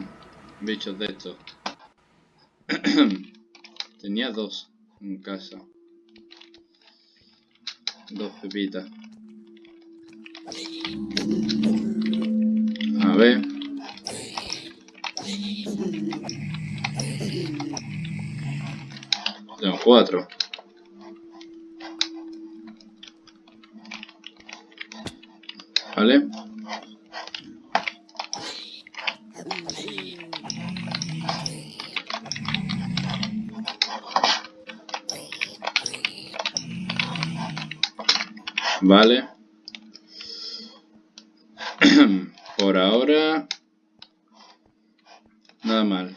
bichos de estos. Tenía dos en casa. Dos pepitas. A ver. Tengo cuatro. ¿Vale? Vale. Por ahora... Nada mal.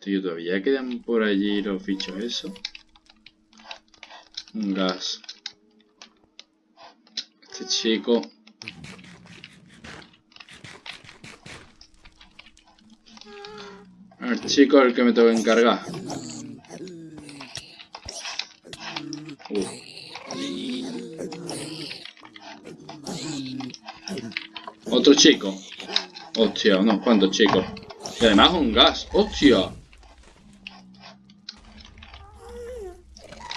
Tío, todavía quedan por allí los bichos eso. Un gas. Este chico. El chico el que me tengo que encargar. Otro chico. Hostia, unos cuantos chicos. Y además un gas. ¡Hostia!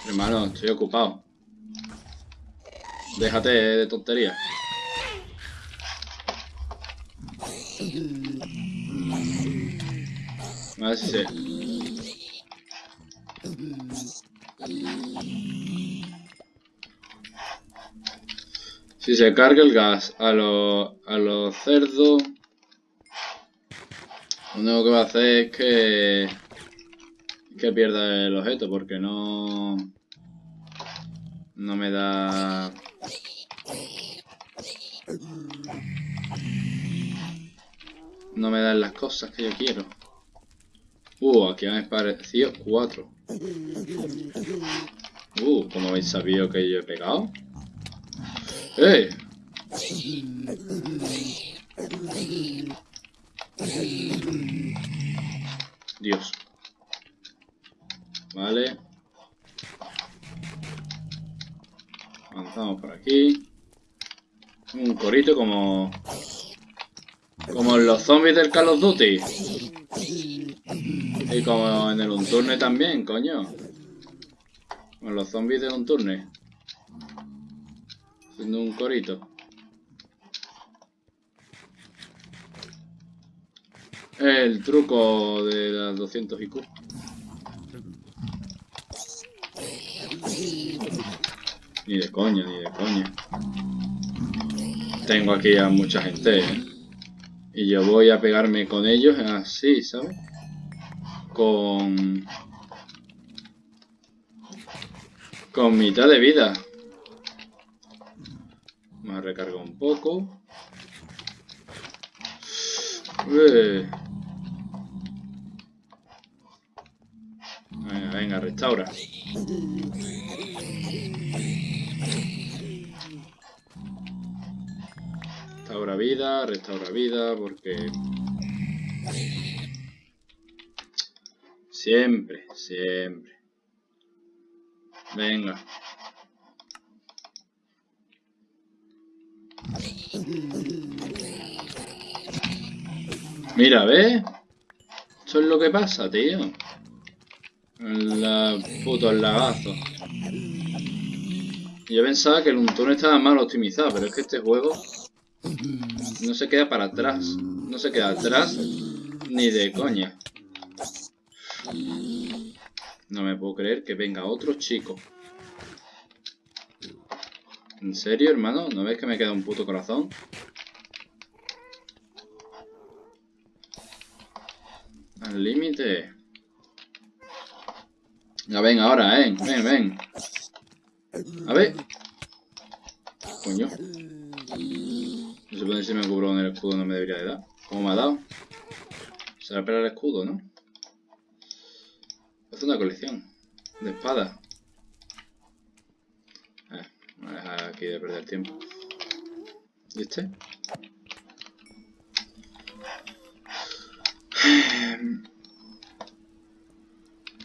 Hermano, estoy ocupado. Déjate de tonterías. A ver si se... Si se carga el gas a los, a los cerdos, lo único que va a hacer es que, que pierda el objeto, porque no, no me da... No me dan las cosas que yo quiero. Uh, aquí han aparecido cuatro. Uh, ¿cómo habéis sabido que yo he pegado? Dios. Vale. Avanzamos por aquí. Un corito como... Como en los zombies del Call of Duty. Y como en el Unturne también, coño. Con los zombies del Unturne. Haciendo un corito. El truco de las 200 IQ. Ni de coña, ni de coña. Tengo aquí a mucha gente, ¿eh? Y yo voy a pegarme con ellos así, ¿sabes? Con... Con mitad de vida. Me recargo un poco. Venga, venga, restaura. Restaura vida, restaura vida, porque... Siempre, siempre. Venga. Mira, ¿ves? Esto es lo que pasa, tío. La puto lagazo. Yo pensaba que el Untune estaba mal optimizado, pero es que este juego no se queda para atrás. No se queda atrás ni de coña. No me puedo creer que venga otro chico. ¿En serio, hermano? ¿No ves que me queda un puto corazón? Al límite. Ya ven ahora, eh. Ven, ven. A ver. Coño. No se puede si me cubro con el escudo no me debería de dar. ¿Cómo me ha dado? Será para el escudo, ¿no? Hace una colección de espadas. Voy a dejar aquí de perder tiempo. ¿Y?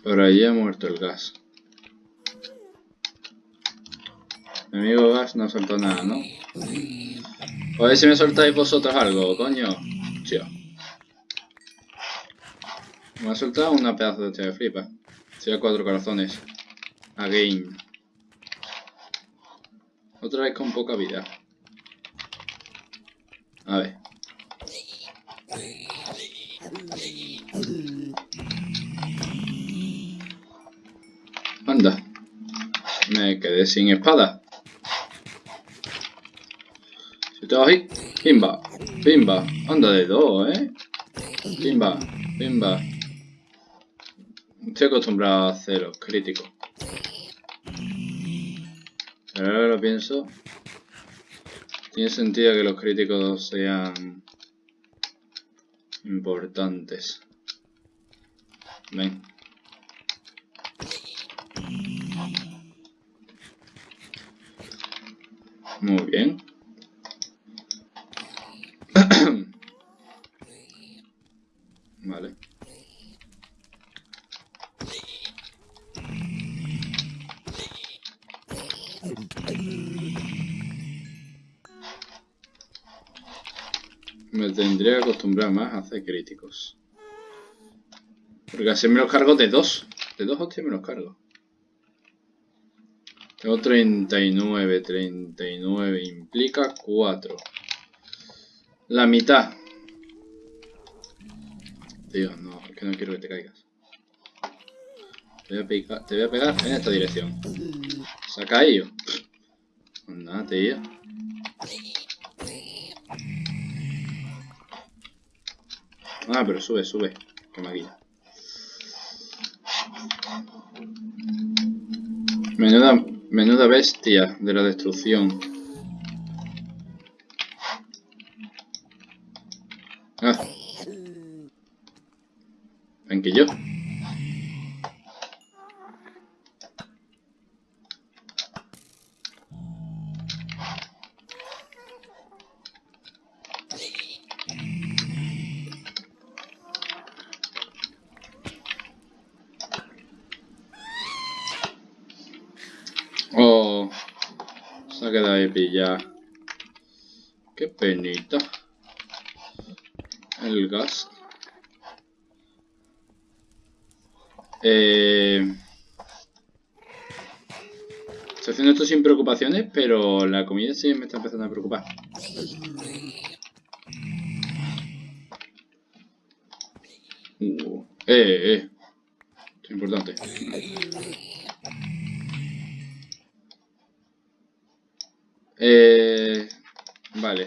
Por ahí ha muerto el gas. Mi amigo gas no soltó nada, ¿no? A ver si me soltáis vosotros algo, coño. Tío. Me ha soltado una pedazo de flipa. Sería cuatro corazones. Again. Otra vez con poca vida. A ver. Anda. Me quedé sin espada. Si te vas ahí. Pimba. Pimba. Anda de dos, ¿eh? Pimba. Pimba. Estoy acostumbrado a hacer los críticos. Ahora lo pienso. Tiene sentido que los críticos sean importantes. Ven. Muy bien. Más a hacer críticos. Porque así me los cargo de dos. De dos hostias me los cargo. Tengo 39, 39 implica 4. La mitad. Tío, no, es que no quiero que te caigas. Te voy a, pegar, te voy a pegar en esta dirección. ¿Se ha caído? Pues nada, tío. Ah, pero sube, sube. Que maquilla. Menuda, menuda bestia de la destrucción. Ah. Ven que yo. Oh, pillado. Qué penita. El gas. Eh... Estoy haciendo esto sin preocupaciones, pero la comida sí me está empezando a preocupar. Uh, eh, eh. Esto es importante. Eh, vale.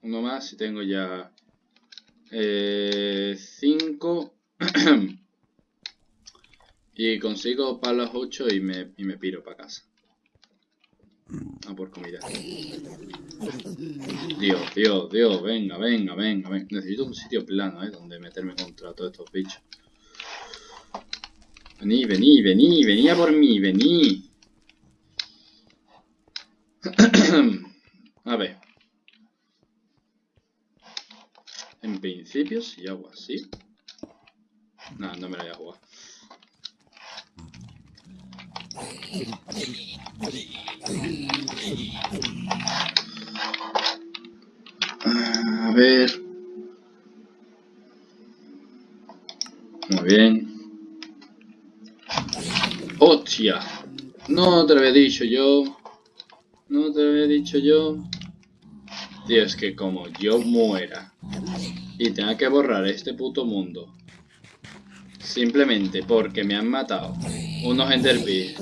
Uno más y tengo ya... Eh, cinco. y consigo las 8 y me, y me piro para casa. A por comida. Dios, Dios, Dios, venga, venga, venga, venga. Necesito un sitio plano, ¿eh? Donde meterme contra todos estos bichos. Vení, vení, vení, vení a por mí, vení. a ver. En principio, si hago así... No, no me la voy a jugar. A ver. Muy bien. ¡Hostia! No te lo había dicho yo. No te había dicho yo. Tío, es que como yo muera y tenga que borrar este puto mundo simplemente porque me han matado unos enderpees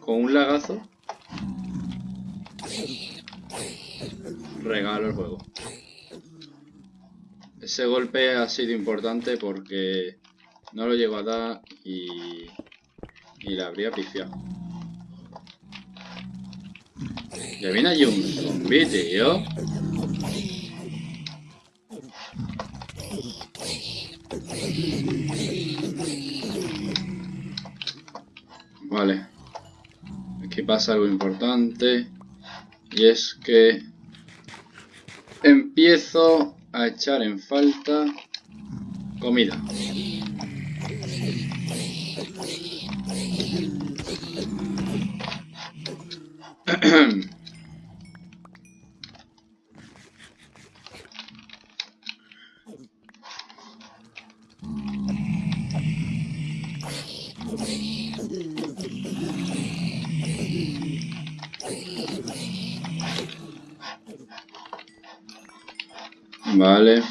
con un lagazo regalo el juego ese golpe ha sido importante porque no lo llego a dar y, y la habría pifiado ya viene allí un zombie, tío Vale. Aquí pasa algo importante. Y es que empiezo a echar en falta comida. Vale.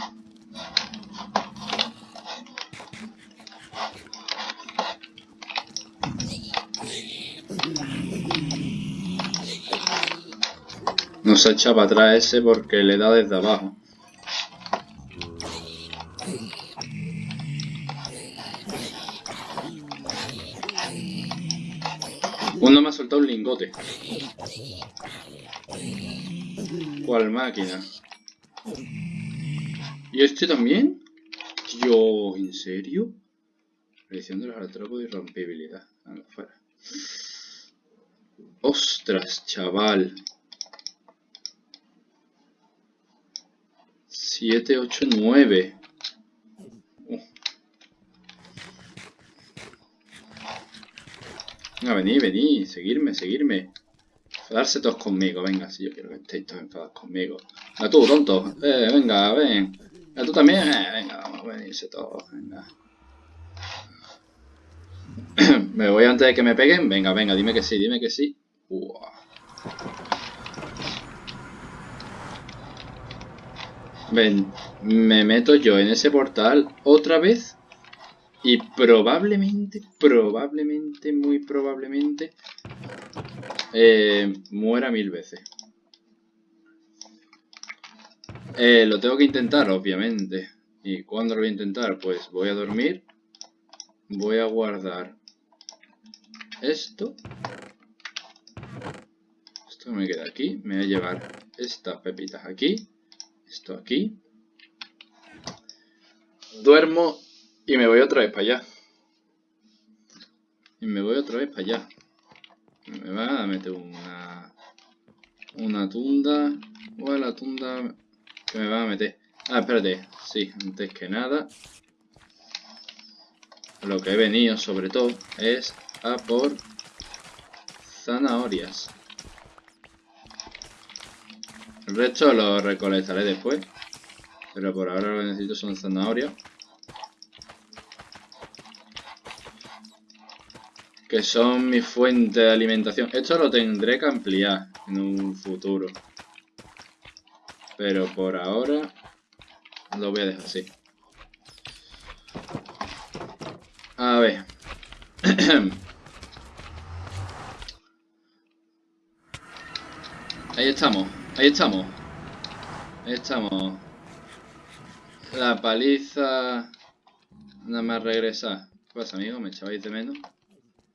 Se echa para atrás ese porque le da desde abajo. Uno me ha soltado un lingote. ¿Cuál máquina? ¿Y este también? Dios, ¿en serio? Predicción de los artrópodos y rompibilidad. fuera. Ostras, chaval. 7, 8, 9. Venga, vení, vení, seguirme, seguirme. Enfadarse todos conmigo, venga, si yo quiero que estéis todos enfadados conmigo. A tú, tonto. Eh, venga, ven. A tú también, eh, venga, vamos a venirse todos, venga. me voy antes de que me peguen. Venga, venga, dime que sí, dime que sí. Ven, me meto yo en ese portal otra vez y probablemente, probablemente, muy probablemente eh, muera mil veces. Eh, lo tengo que intentar, obviamente. ¿Y cuándo lo voy a intentar? Pues voy a dormir. Voy a guardar esto. Esto me queda aquí. Me voy a llevar estas pepitas aquí. Esto aquí. Duermo y me voy otra vez para allá. Y me voy otra vez para allá. Me va a meter una... Una tunda. O la tunda que me va a meter. Ah, espérate. Sí, antes que nada. Lo que he venido sobre todo es a por zanahorias. El resto lo recolectaré después. Pero por ahora lo que necesito son zanahorias. que son mi fuente de alimentación. Esto lo tendré que ampliar en un futuro. Pero por ahora lo voy a dejar así. A ver. ahí estamos, ahí estamos. Ahí estamos. La paliza... Nada más regresar. ¿Qué pasa, amigo? ¿Me echabais de menos?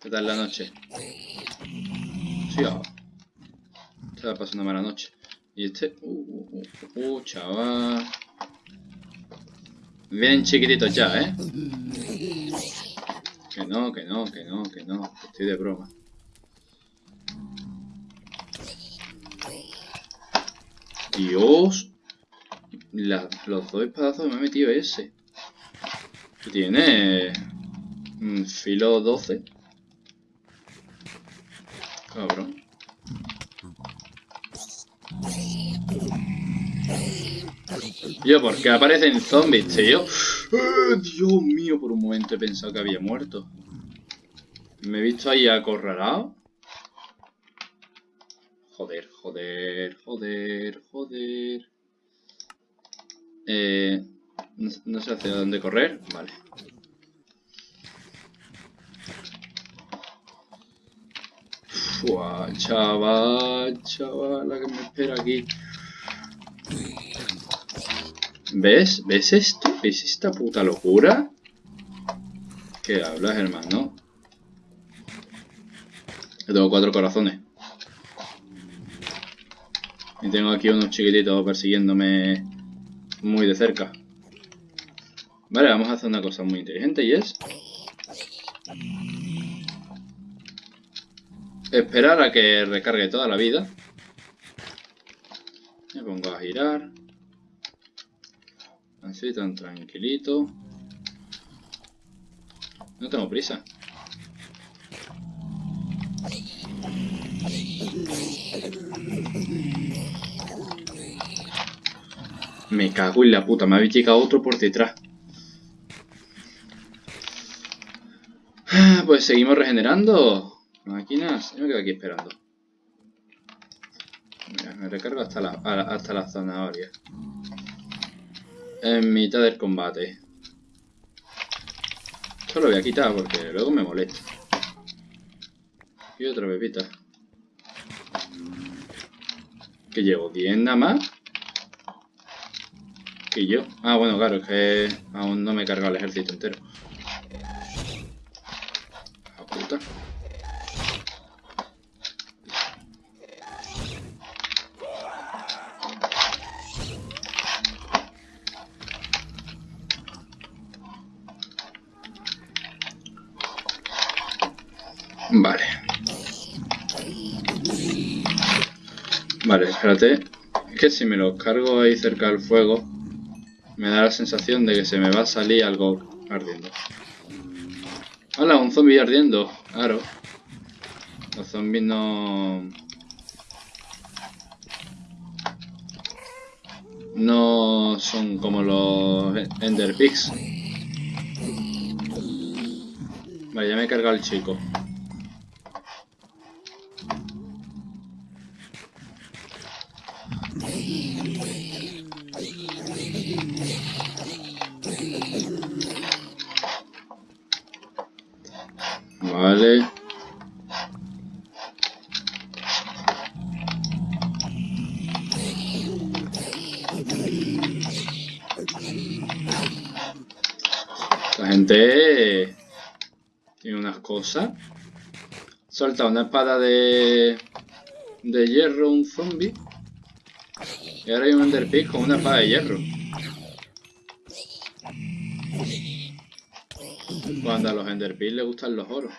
¿Qué tal la noche? Sí, oh. Va pasando mala noche. Y este... Uh, uh, uh, uh, chaval. Bien chiquititos ya, ¿eh? Que no, que no, que no, que no. estoy de broma. Dios. los dos espadazos me ha metido ese. Tiene... filo 12. Cabrón. Yo, ¿por qué aparecen zombies, tío? ¡Eh, Dios mío, por un momento he pensado que había muerto. Me he visto ahí acorralado. Joder, joder, joder, joder. Eh, no, sé hacia dónde correr. Vale. Fua, chaval, chaval, la que me espera aquí. ¿Ves? ¿Ves esto? ¿Ves esta puta locura? ¿Qué hablas, hermano? Yo tengo cuatro corazones. Y tengo aquí unos chiquititos persiguiéndome muy de cerca. Vale, vamos a hacer una cosa muy inteligente y es... Esperar a que recargue toda la vida. Me pongo a girar. Así, tan tranquilito. No tengo prisa. Me cago en la puta, me habéis llegado otro por detrás. Ah, pues seguimos regenerando. Máquinas, yo me quedo aquí esperando. Me recargo hasta la, hasta la zanahoria. En mitad del combate. Esto lo voy a quitar porque luego me molesta. Y otra bebita. ¿Que llevo 10 nada más? Y yo. Ah, bueno, claro, es que aún no me he cargado el ejército entero. Ah, Oculta. Vale. Vale, espérate. Es que si me los cargo ahí cerca del fuego, me da la sensación de que se me va a salir algo ardiendo. Hola, un zombie ardiendo. Claro. Los zombies no... No son como los Ender Pigs. Vale, ya me he cargado el chico. Solta una espada de, de hierro un zombie. Y ahora hay un Enderpig con una espada de hierro. Cuando a los Enderpearls les gustan los oros.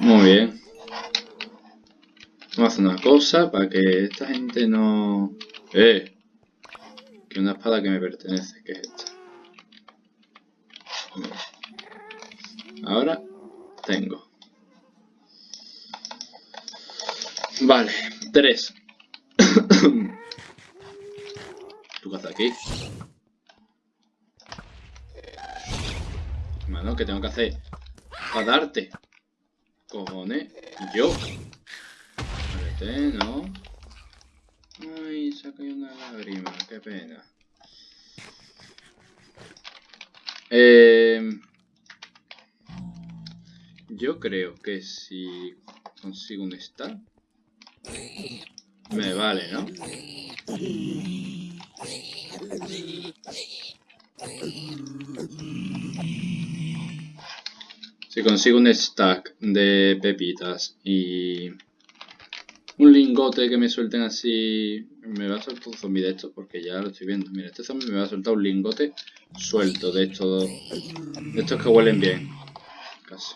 Muy bien. Vamos a hacer una cosa para que esta gente no... ¡Eh! Que una espada que me pertenece, que es esta. Ahora tengo. Vale, tres. ¿Tú qué haces aquí? Mano, ¿qué tengo que hacer? Para darte. Cojones. Yo. Vale, ¿no? Ay, se ha una lágrima. Qué pena. Eh, yo creo que si consigo un star me vale, ¿no? Si consigo un stack de pepitas y un lingote que me suelten así... Me va a soltar un zombie de estos porque ya lo estoy viendo. Mira, este zombie me va a soltar un lingote suelto de estos, de estos que huelen bien. Casi.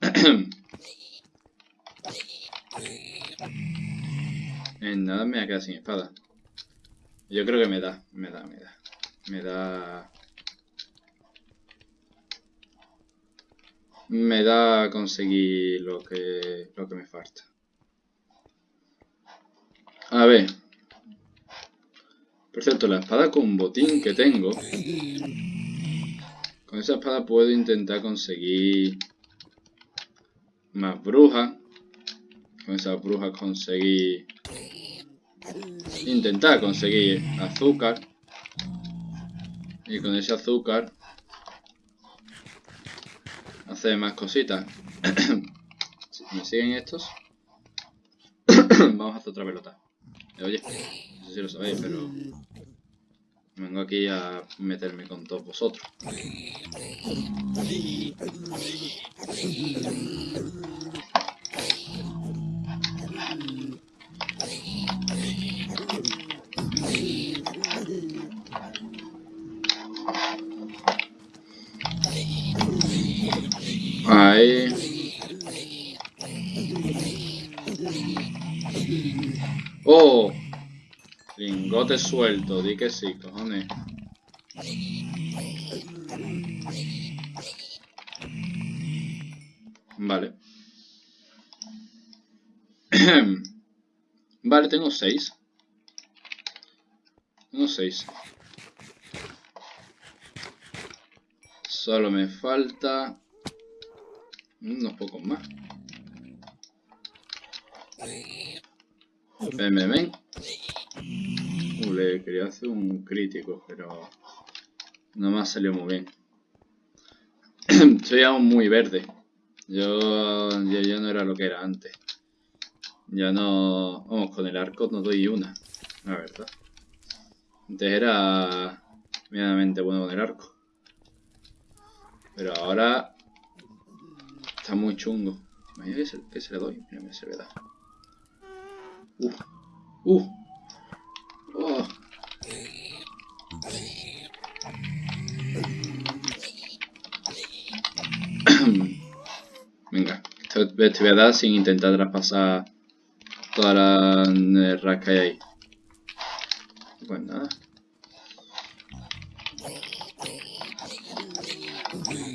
En nada me voy a quedar sin espada. Yo creo que me da, me da, me da. Me da... Me da conseguir lo que, lo que me falta. A ver. Por cierto, la espada con botín que tengo... Con esa espada puedo intentar conseguir más brujas. Con esas brujas conseguir intentar conseguir azúcar y con ese azúcar hacer más cositas ¿me siguen estos? vamos a hacer otra pelota oye, no sé si lo sabéis pero vengo aquí a meterme con todos vosotros Lingote suelto, di que sí, cojones. Vale. vale, tengo seis. Tengo seis. Solo me falta unos pocos más. Ven, ven, ven. Uh, le quería hacer un crítico, pero no me ha salido muy bien. Estoy aún muy verde. Yo, yo ya no era lo que era antes. Ya no... Vamos, con el arco no doy una, la verdad. Antes era medianamente bueno con el arco. Pero ahora está muy chungo. Imagina que se, que se le doy. Mira, se le da. Uf, Uh. Te voy a dar sin intentar traspasar toda la rasca que hay ahí. Pues nada.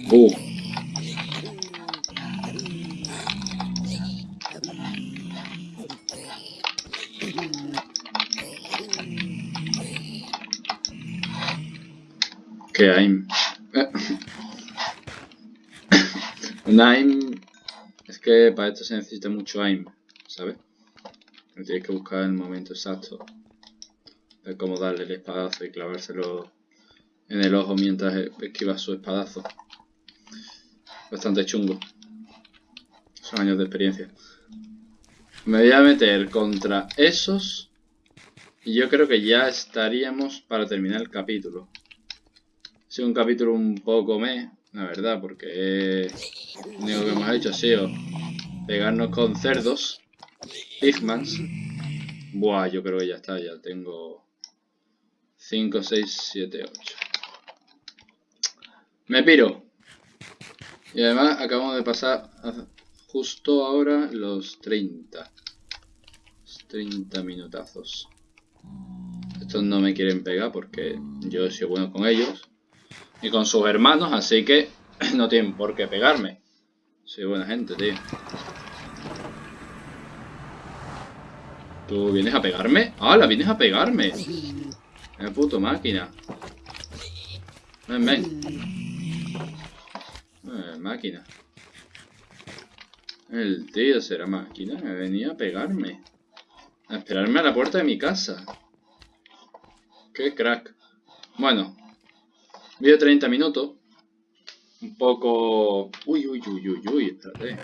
Uh. Que AIM. Un AIM que para esto se necesita mucho AIM, ¿sabes? Tienes que buscar el momento exacto de cómo darle el espadazo y clavárselo en el ojo mientras esquiva su espadazo. Bastante chungo. Son años de experiencia. Me voy a meter contra esos. Y yo creo que ya estaríamos para terminar el capítulo. Ha sido un capítulo un poco me, la verdad, porque lo único que hemos hecho ha sido pegarnos con cerdos. Pigmans. Buah, yo creo que ya está, ya tengo 5, 6, 7, 8. Me piro. Y además acabamos de pasar justo ahora los 30. 30 minutazos. Estos no me quieren pegar porque yo soy bueno con ellos. Y con sus hermanos, así que no tienen por qué pegarme. Soy buena gente, tío. ¿Tú vienes a pegarme? ¡Hala! ¡Vienes a pegarme! ¡Qué puto máquina! Ven, ven. Máquina. El tío será máquina. Me venía a pegarme. A esperarme a la puerta de mi casa. ¡Qué crack! Bueno. Vídeo 30 minutos. Un poco... Uy, uy, uy, uy, uy, espérate.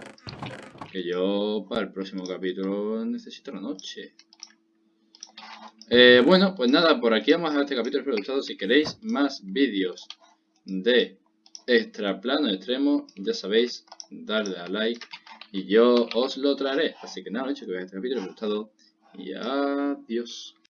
Que yo para el próximo capítulo necesito la noche. Eh, bueno, pues nada, por aquí vamos a este capítulo. Espero Si queréis más vídeos de extra plano extremo, ya sabéis, darle a like y yo os lo traeré. Así que nada, veáis este capítulo, os y adiós.